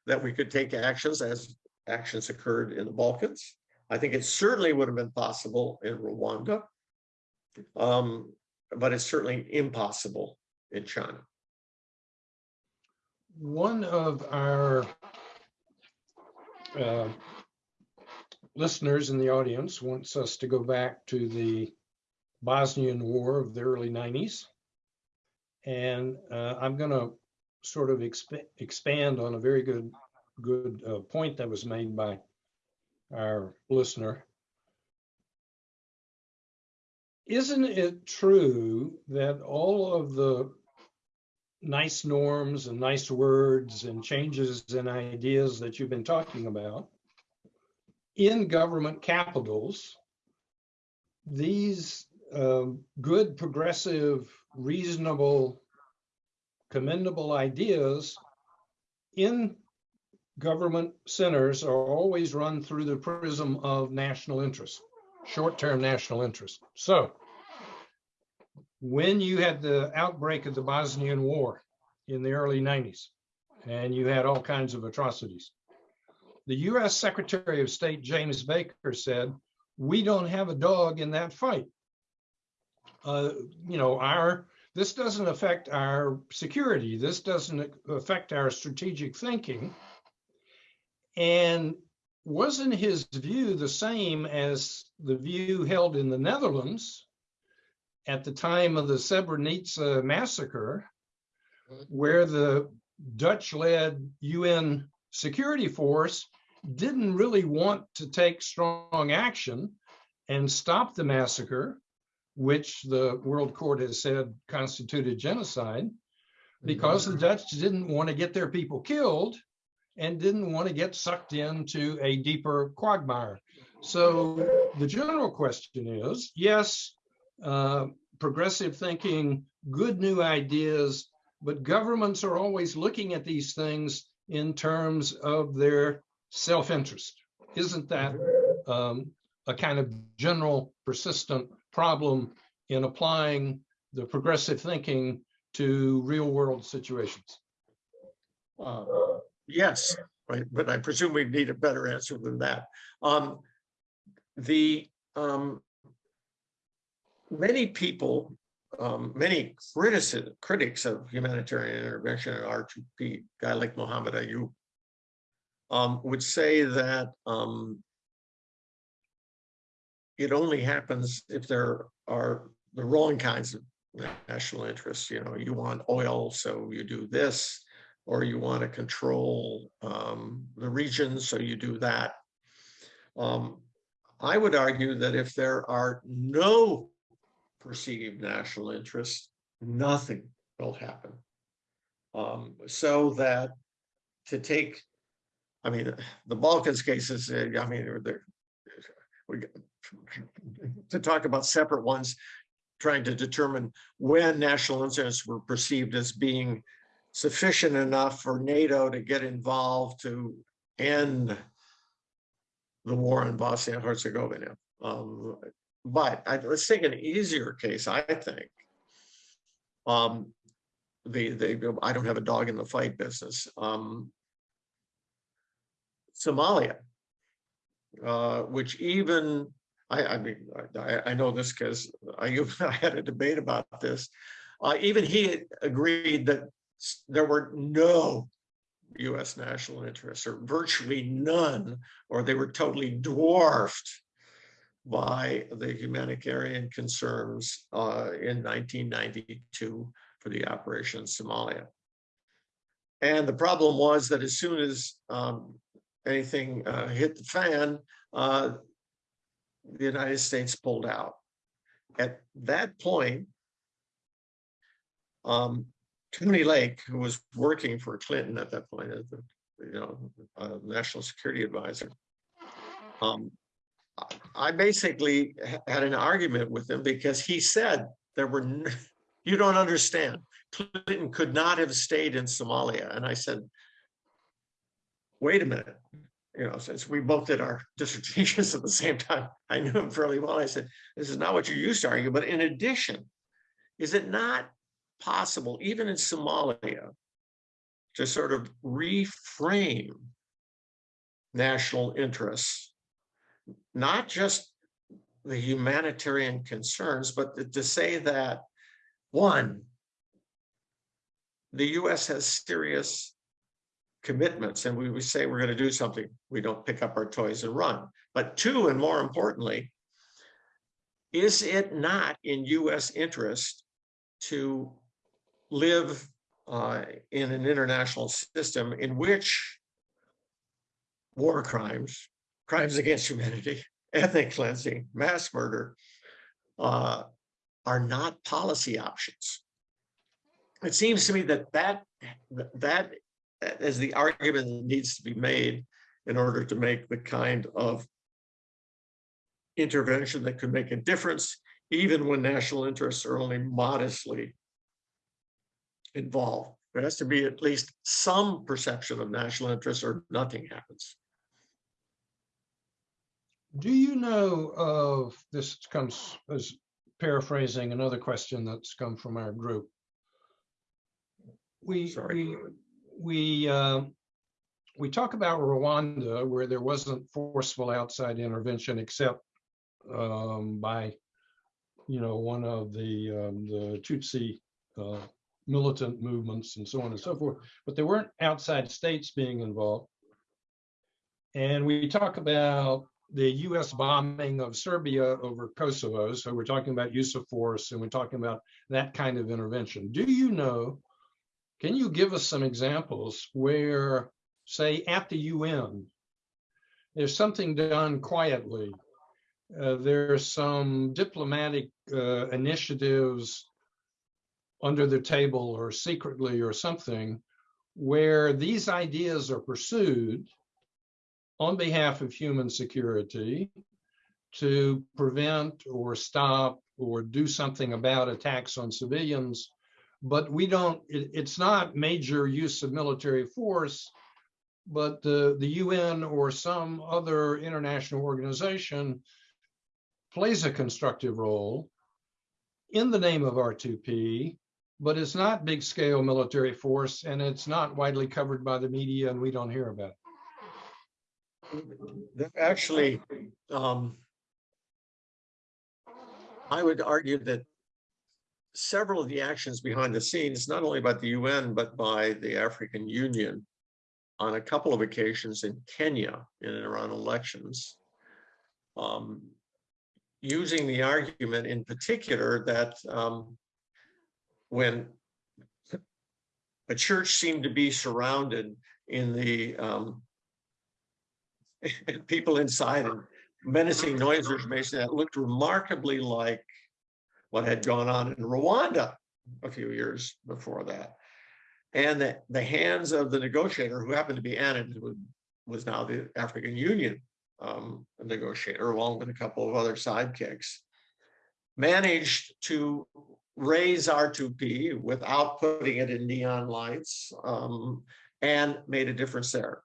that we could take actions as actions occurred in the Balkans. I think it certainly would have been possible in Rwanda. Um, but it's certainly impossible in China. One of our uh, listeners in the audience wants us to go back to the Bosnian War of the early 90s. And uh, I'm going to sort of exp- expand on a very good good uh, point that was made by our listener. Isn't it true that all of the nice norms and nice words and changes and ideas that you've been talking about in government capitals, these um, good, progressive, reasonable, commendable ideas in government centers are always run through the prism of national interest, short-term national interest. So when you had the outbreak of the Bosnian War in the early 90s, and you had all kinds of atrocities, the US Secretary of State James Baker said, we don't have a dog in that fight. Uh, you know, our this doesn't affect our security. This doesn't affect our strategic thinking. And wasn't his view the same as the view held in the Netherlands at the time of the Srebrenica massacre, where the Dutch-led UN security force didn't really want to take strong action and stop the massacre, which the World Court has said constituted genocide, because the Dutch didn't want to get their people killed and didn't want to get sucked into a deeper quagmire. So the general question is, yes, uh, progressive thinking, good new ideas, but governments are always looking at these things in terms of their self-interest. Isn't that um, a kind of general persistent problem in applying the progressive thinking to real world situations? Uh, Yes, right, but I presume we need a better answer than that. Um, the, um, many people, um, many critics, critics of humanitarian intervention and R2P, guy like Mohammed Ayoob, um, would say that, um, it only happens if there are the wrong kinds of national interests, you know, you want oil, so you do this, or you want to control um, the region, so you do that. Um, I would argue that if there are no perceived national interest, nothing will happen. Um, so that to take, I mean, the Balkans cases, uh, I mean, they're, we, to talk about separate ones, trying to determine when national interests were perceived as being sufficient enough for NATO to get involved to end the war in Bosnia and Herzegovina. Um, but I, let's take an easier case, I think. Um, the, the, I don't have a dog in the fight business. Um, Somalia, uh, which even, I, I mean, I, I know this because I, I had a debate about this. Uh, even he agreed that there were no US national interests or virtually none, or they were totally dwarfed by the humanitarian concerns uh, in 1992 for the Operation Somalia. And the problem was that as soon as um, anything uh, hit the fan, uh, the United States pulled out. At that point, um, Tony Lake, who was working for Clinton at that point as the, you know, uh, national security advisor, um, I- basically had an argument with him because he said there were, you don't understand. Clinton could not have stayed in Somalia. And I said, wait a minute. You know, since we both did our dissertations at the same time, I knew him fairly well. I said, this is not what you're used to arguing. but in addition, is it not possible, even in Somalia, to sort of reframe national interests, not just the humanitarian concerns, but to- say that, one, the US has serious commitments and we, we say we're going to do something, we don't pick up our toys and run. But two, and more importantly, is it not in US interest to live uh, in an international system in which war crimes, crimes against humanity, ethnic cleansing, mass murder uh, are not policy options? It seems to me that that, that is the argument that needs to be made in order to make the kind of intervention that could make a difference, even when national interests are only modestly involved. There has to be at least some perception of national interest or nothing happens. Do you know of, this comes as paraphrasing another question that's come from our group. We, Sorry. we, we, um, we talk about Rwanda where there wasn't forceful outside intervention except um, by, you know, one of the, um, the Tutsi uh, militant movements and so on and so forth, but there weren't outside states being involved. And we talk about the US bombing of Serbia over Kosovo. So we're talking about use of force and we're talking about that kind of intervention. Do you know, can you give us some examples where, say, at the UN, there's something done quietly? Uh, there's some diplomatic uh, initiatives under the table or secretly or something where these ideas are pursued on behalf of human security to prevent or stop or do something about attacks on civilians. But we don't, it- it's not major use of military force, but the, the UN or some other international organization plays a constructive role in the name of R2P, but it's not big scale military force and it's not widely covered by the media and we don't hear about it. Actually, um, I would argue that several of the actions behind the scenes, not only by the UN, but by the African Union on a couple of occasions in Kenya in and around elections, um, using the argument in particular that um, when a church seemed to be surrounded in the um, people inside and menacing noises making that looked remarkably like what had gone on in Rwanda a few years before that. And the, the hands of the negotiator, who happened to be Annan, who was now the African Union um, negotiator, along with a couple of other sidekicks, managed to raise R2P without putting it in neon lights um, and made a difference there.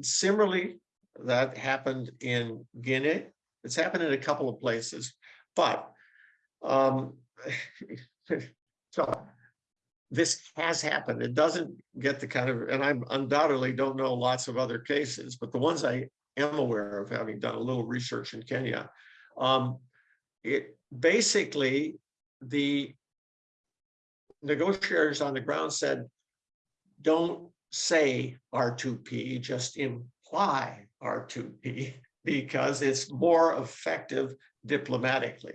Similarly, that happened in Guinea. It's happened in a couple of places, but um, so this has happened. It doesn't get the kind of, and I undoubtedly don't know lots of other cases, but the ones I am aware of, having done a little research in Kenya, um, it basically the negotiators on the ground said, don't say R two P, just imply R two P because it's more effective diplomatically.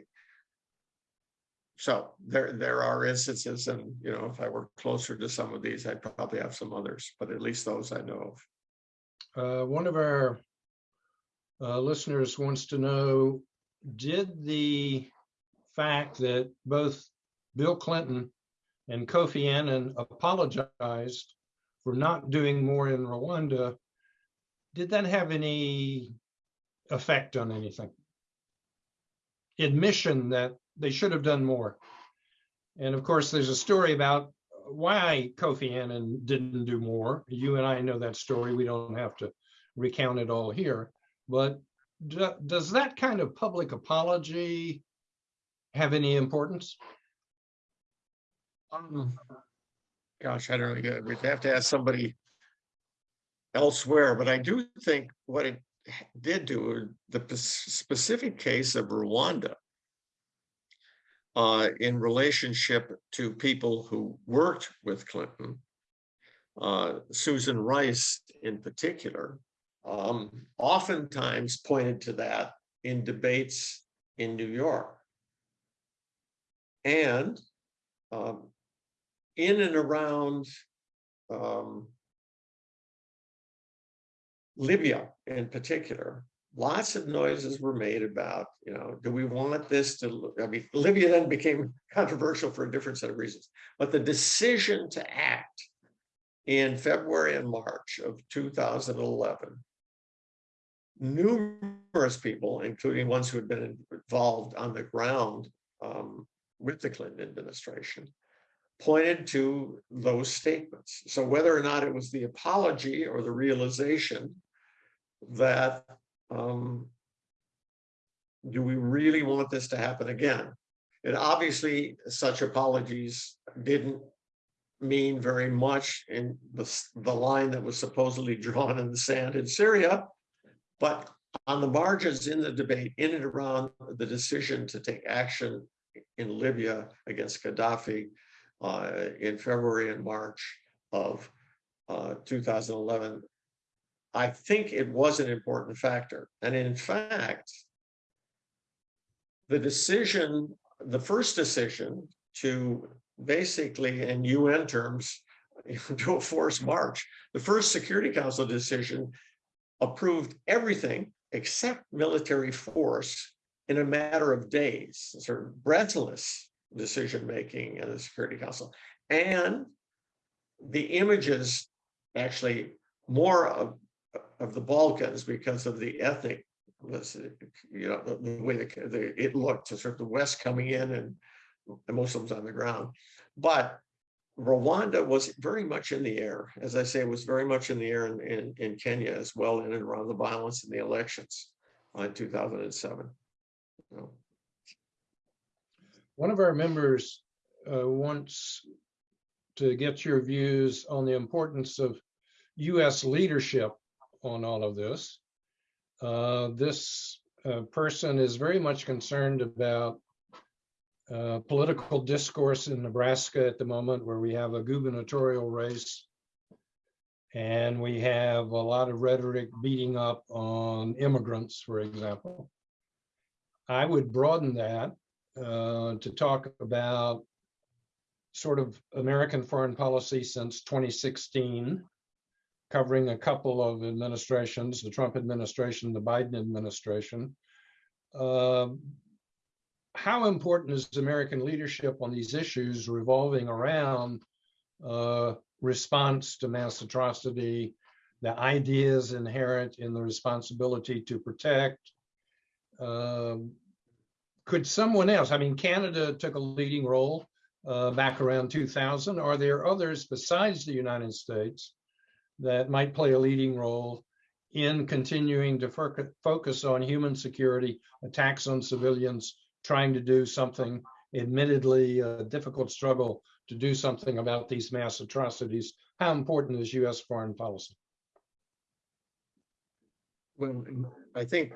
So there, there are instances and, you know, if I were closer to some of these, I'd probably have some others, but at least those I know of. Uh, one of our uh, listeners wants to know, did the fact that both Bill Clinton and Kofi Annan apologized for not doing more in Rwanda, did that have any effect on anything? Admission that they should have done more. And of course, there's a story about why Kofi Annan didn't do more. You and I know that story. We don't have to recount it all here. But do- does that kind of public apology have any importance? Um, Gosh, I don't know, we'd have to ask somebody elsewhere, but I do think what it did do, the specific case of Rwanda uh, in relationship to people who worked with Clinton, uh, Susan Rice in particular, um, oftentimes pointed to that in debates in New York. And um, in and around um, Libya in particular, lots of noises were made about, you know, do we want this to, I mean, Libya then became controversial for a different set of reasons. But the decision to act in February and March of 2011, numerous people, including ones who had been involved on the ground um, with the Clinton administration, pointed to those statements. So whether or not it was the apology or the realization that um, do we really want this to happen again? And obviously, such apologies didn't mean very much in the, the line that was supposedly drawn in the sand in Syria. But on the margins in the debate, in and around the decision to take action in Libya against Gaddafi, uh, in February and March of uh, 2011. I think it was an important factor. And in fact, the decision, the first decision to basically, in UN terms, do a forced march, the first Security Council decision approved everything except military force in a matter of days, sort of breathless decision making in the Security Council. And the images actually more of, of the Balkans because of the ethnic, you know, the, the way the, the, it looked to sort of the West coming in and the Muslims on the ground. But Rwanda was very much in the air. As I say, it was very much in the air in, in, in Kenya as well, in and around the violence in the elections in 2007. So, One of our members uh, wants to get your views on the importance of US leadership on all of this. Uh, This uh, person is very much concerned about uh, political discourse in Nebraska at the moment where we have a gubernatorial race. And we have a lot of rhetoric beating up on immigrants, for example. I would broaden that uh, to talk about sort of American foreign policy since 2016, covering a couple of administrations, the Trump administration, the Biden administration. Um, How important is American leadership on these issues revolving around uh, response to mass atrocity, the ideas inherent in the responsibility to protect, um, could someone else, I mean, Canada took a leading role uh, back around 2000. Are there others besides the United States that might play a leading role in continuing to focus on human security, attacks on civilians, trying to do something, admittedly a difficult struggle to do something about these mass atrocities? How important is US foreign policy? Well, I think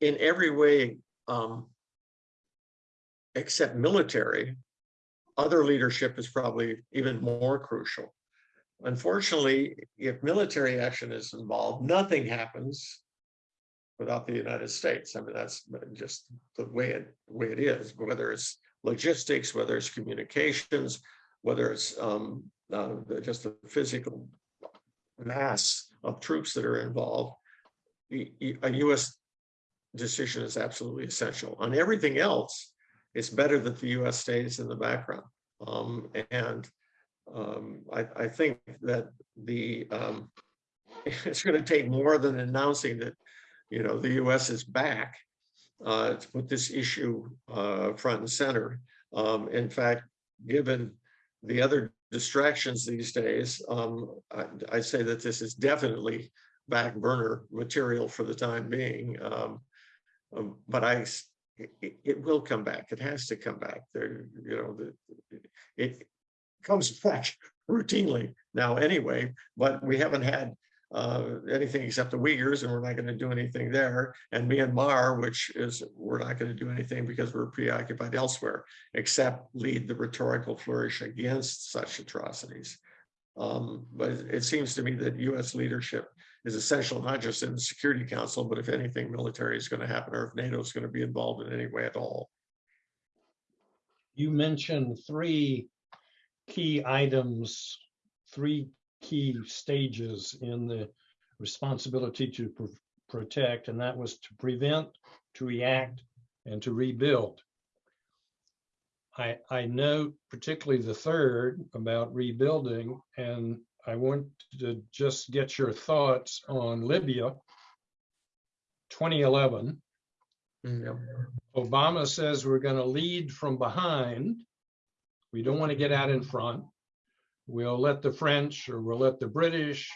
in every way, um, except military, other leadership is probably even more crucial. Unfortunately, if military action is involved, nothing happens without the United States. I mean, that's just the way it, way it is, whether it's logistics, whether it's communications, whether it's um, uh, just the physical mass of troops that are involved. A US decision is absolutely essential. On everything else, it's better that the US stays in the background. Um, and um, I, I think that the um, it's going to take more than announcing that, you know, the US is back uh, to put this issue uh, front and center. Um, in fact, given the other distractions these days, um, I, I say that this is definitely back burner material for the time being. Um, um, but I, it- it will come back. It has to come back. There, you know, the, it comes back routinely now anyway, but we haven't had uh, anything except the Uyghurs, and we're not going to do anything there. And Myanmar, which is, we're not going to do anything because we're preoccupied elsewhere, except lead the rhetorical flourish against such atrocities. Um, but it it seems to me that US leadership is essential, not just in the Security Council, but if anything military is going to happen, or if NATO is going to be involved in any way at all. You mentioned three key items, three key stages in the responsibility to pr- protect, and that was to prevent, to react, and to rebuild. I, I note particularly the third about rebuilding, and I want to just get your thoughts on Libya. 2011, mm-hmm. Obama says we're going to lead from behind. We don't want to get out in front. We'll let the French or we'll let the British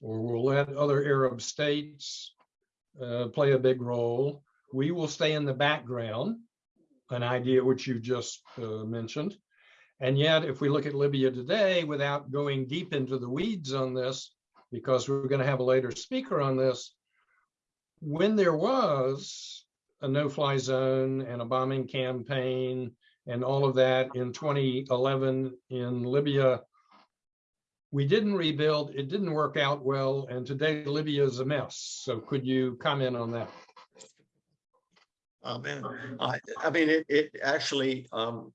or we'll let other Arab states uh, play a big role. We will stay in the background, an idea which you just uh, mentioned. And yet, if we look at Libya today, without going deep into the weeds on this, because we're going to have a later speaker on this, when there was a no-fly zone and a bombing campaign and all of that in 2011 in Libya, we didn't rebuild, it didn't work out well, and today Libya is a mess. So could you comment on that? Oh, man, I, I mean, it, it actually, um.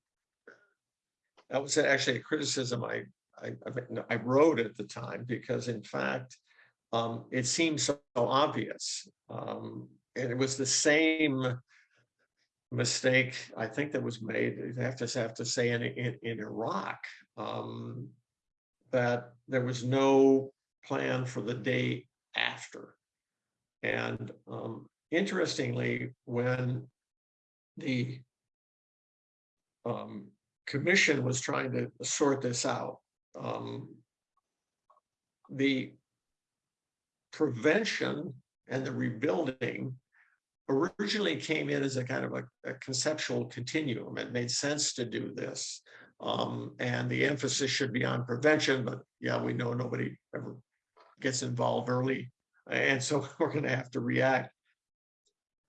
That was actually a criticism I, I, I I wrote at the time, because in fact. Um, it seemed so obvious, um, and it was the same. Mistake, I think that was made, I have to have to say in, in, in Iraq, um. That there was no plan for the day after. And, um, interestingly, when the um, commission was trying to sort this out, um, the prevention and the rebuilding originally came in as a kind of a, a conceptual continuum. It made sense to do this. Um, and the emphasis should be on prevention, but yeah, we know nobody ever gets involved early. And so we're gonna have to react.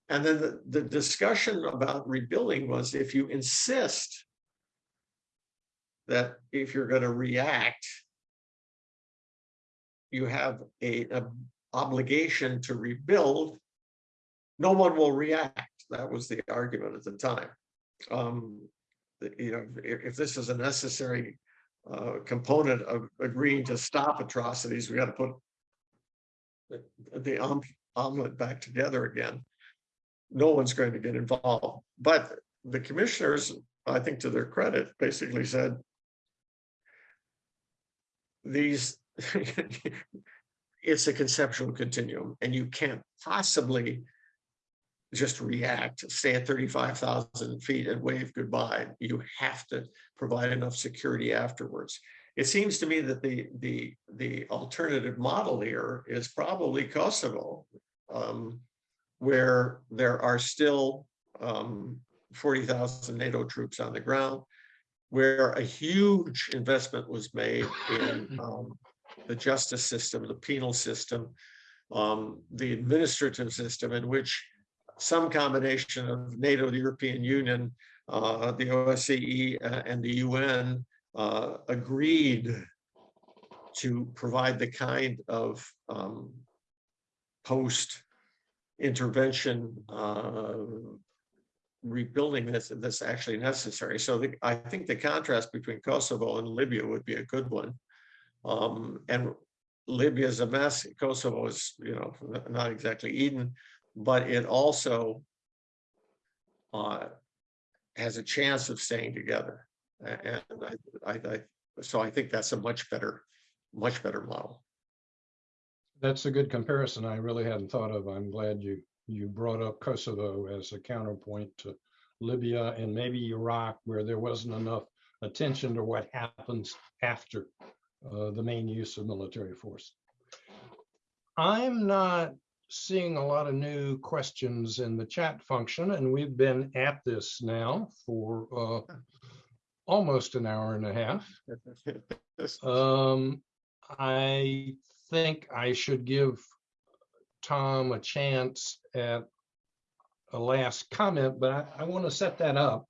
And then the, the discussion about rebuilding was if you insist that if you're gonna react, you have a, a obligation to rebuild, no one will react. That was the argument at the time. Um, you know, if, if this is a necessary uh, component of agreeing to stop atrocities, we got to put the, the om- omelet back together again. No one's going to get involved, but the commissioners, I think to their credit, basically said these it's a conceptual continuum and you can't possibly just react, stay at 35,000 feet and wave goodbye. You have to provide enough security afterwards. It seems to me that the the the alternative model here is probably Kosovo, um, where there are still um, 40,000 NATO troops on the ground, where a huge investment was made in um, the justice system, the penal system, um, the administrative system in which some combination of NATO, the European Union, uh, the OSCE uh, and the UN uh, agreed to provide the kind of um, post intervention uh, rebuilding that's that's actually necessary. So the, I think the contrast between Kosovo and Libya would be a good one. Um, and Libya is a mess. Kosovo is, you know, not exactly Eden, but it also uh, has a chance of staying together. And I, I, I, so I think that's a much better, much better model. That's a good comparison. I really hadn't thought of. I'm glad you, you brought up Kosovo as a counterpoint to Libya and maybe Iraq, where there wasn't enough attention to what happens after uh, the main use of military force. I'm not seeing a lot of new questions in the chat function, and we've been at this now for uh, almost an hour and a half. Um, I think I should give Tom a chance at a last comment, but I, I want to set that up.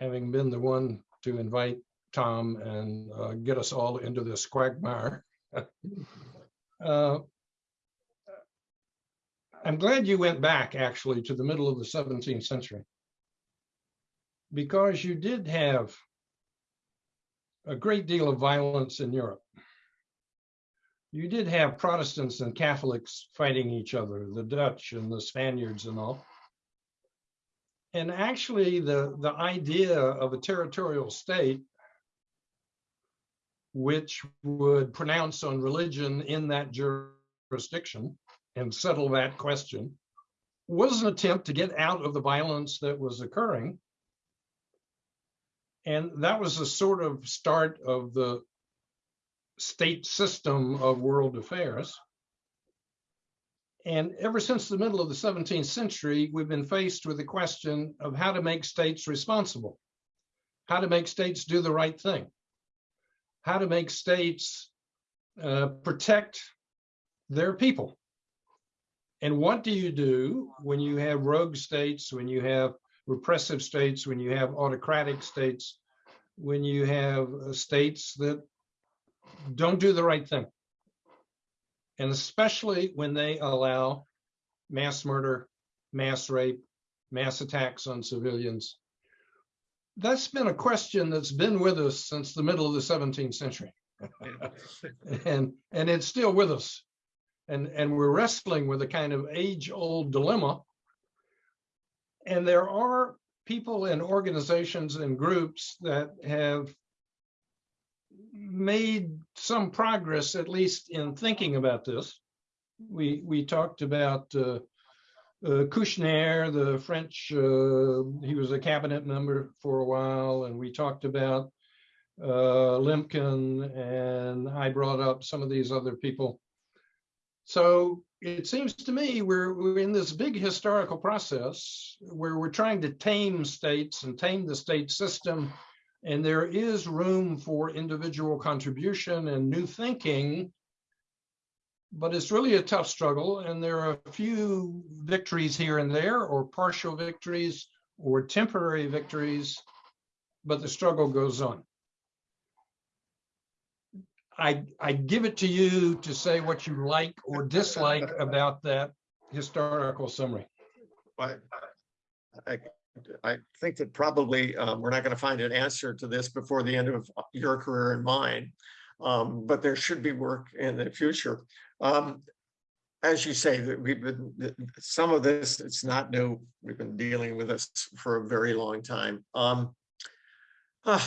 Having been the one to invite Tom and uh, get us all into this quagmire. Uh, I'm glad you went back actually to the middle of the 17th century. Because you did have a great deal of violence in Europe. You did have Protestants and Catholics fighting each other, the Dutch and the Spaniards and all. And actually, the, the idea of a territorial state which would pronounce on religion in that jurisdiction and settle that question was an attempt to get out of the violence that was occurring and that was the sort of start of the state system of world affairs. And ever since the middle of the 17th century, we've been faced with the question of how to make states responsible, how to make states do the right thing, how to make states uh, protect their people. And what do you do when you have rogue states, when you have repressive states, when you have autocratic states, when you have uh, states that don't do the right thing. And especially when they allow mass murder, mass rape, mass attacks on civilians. That's been a question that's been with us since the middle of the 17th century. and and it's still with us. And, and we're wrestling with a kind of age-old dilemma. And there are people and organizations and groups that have made some progress, at least in thinking about this. We we talked about uh, uh, Kouchner, the French. Uh, he was a cabinet member for a while, and we talked about uh, Lemkin, and I brought up some of these other people. So it seems to me we're, we're in this big historical process where we're trying to tame states and tame the state system. And there is room for individual contribution and new thinking. But it's really a tough struggle. And there are a few victories here and there, or partial victories, or temporary victories. But the struggle goes on. I, I give it to you to say what you like or dislike about that historical summary. I, I, I think that probably um, we're not going to find an answer to this before the end of your career and mine. Um, but there should be work in the future. Um, as you say, that we've been some of this, it's not new. We've been dealing with this for a very long time. Uh,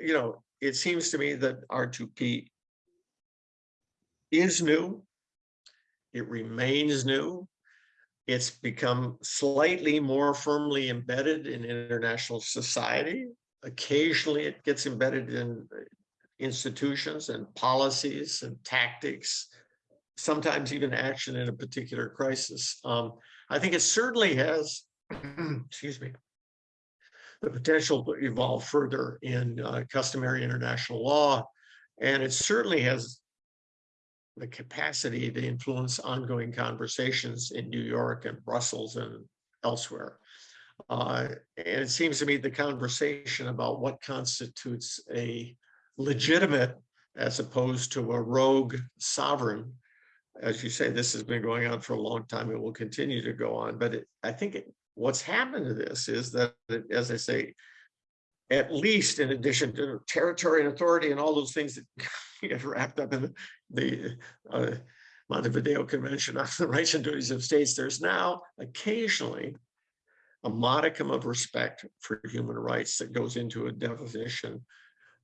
you know, it seems to me that R2P is new. It remains new. It's become slightly more firmly embedded in international society. Occasionally it gets embedded in institutions and policies and tactics, sometimes even action in a particular crisis. Um, I think it certainly has, excuse me, the potential to evolve further in uh, customary international law. And it certainly has the capacity to influence ongoing conversations in New York and Brussels and elsewhere. Uh, and it seems to me the conversation about what constitutes a legitimate as opposed to a rogue sovereign. As you say, this has been going on for a long time It will continue to go on, but it, I think it, what's happened to this is that, it- as I say, at least in addition to territory and authority and all those things that get wrapped up in the, the uh, Montevideo Convention on the Rights and Duties of States, there's now occasionally a modicum of respect for human rights that goes into a definition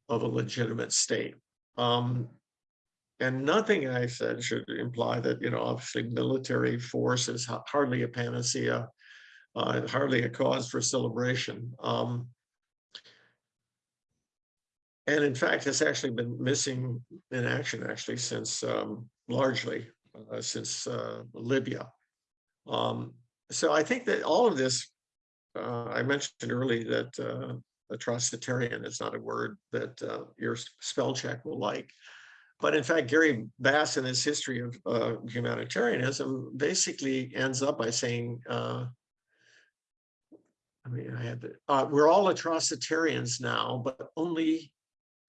of a legitimate state. Um, and nothing I said should imply that, you know, obviously military force is hardly a panacea, uh, hardly a cause for celebration. Um, and in fact, it's actually been missing in action actually since um, largely uh, since uh, Libya. Um, so I think that all of this, uh, I mentioned early that uh, atrocitarian is not a word that uh, your spell check will like. But in fact, Gary Bass in his history of uh, humanitarianism basically ends up by saying, uh, I mean, I had, to- uh, we're all atrocitarians now, but only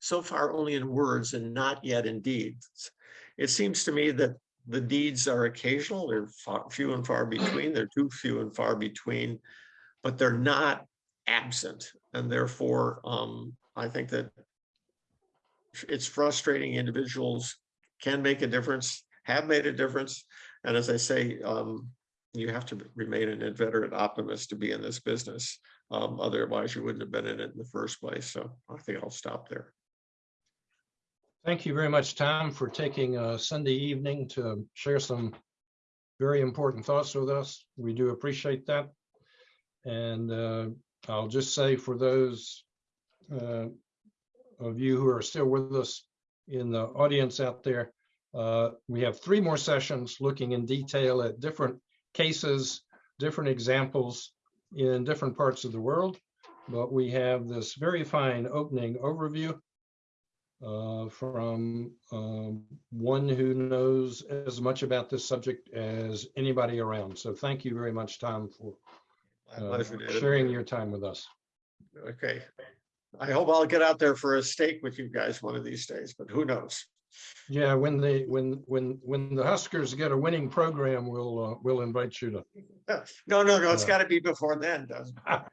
so far only in words and not yet in deeds. It seems to me that the deeds are occasional, they're far, few and far between, they're too few and far between, but they're not absent. And therefore, um, I think that it's frustrating individuals can make a difference, have made a difference. And as I say, um, you have to remain an inveterate optimist to be in this business. Um, otherwise you wouldn't have been in it in the first place. So I think I'll stop there. Thank you very much, Tom, for taking a Sunday evening to share some very important thoughts with us. We do appreciate that. And uh, I'll just say for those uh, of you who are still with us in the audience out there, uh, we have three more sessions looking in detail at different cases, different examples in different parts of the world. But we have this very fine opening overview uh, from um, one who knows as much about this subject as anybody around. So thank you very much, Tom, for uh, sharing your time with us. Okay. I hope I'll get out there for a steak with you guys one of these days, but who knows? Yeah, when they, when, when, when the Huskers get a winning program, we'll, uh, we'll invite you to. No, no, no, it's Uh, got to be before then, doesn't it?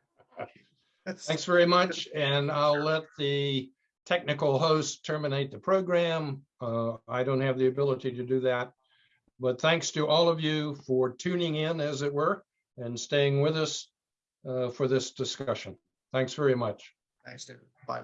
Thanks very much, and I'll let the technical host terminate the program. Uh, I don't have the ability to do that. But thanks to all of you for tuning in, as it were, and staying with us uh, for this discussion. Thanks very much. Thanks, David. Bye.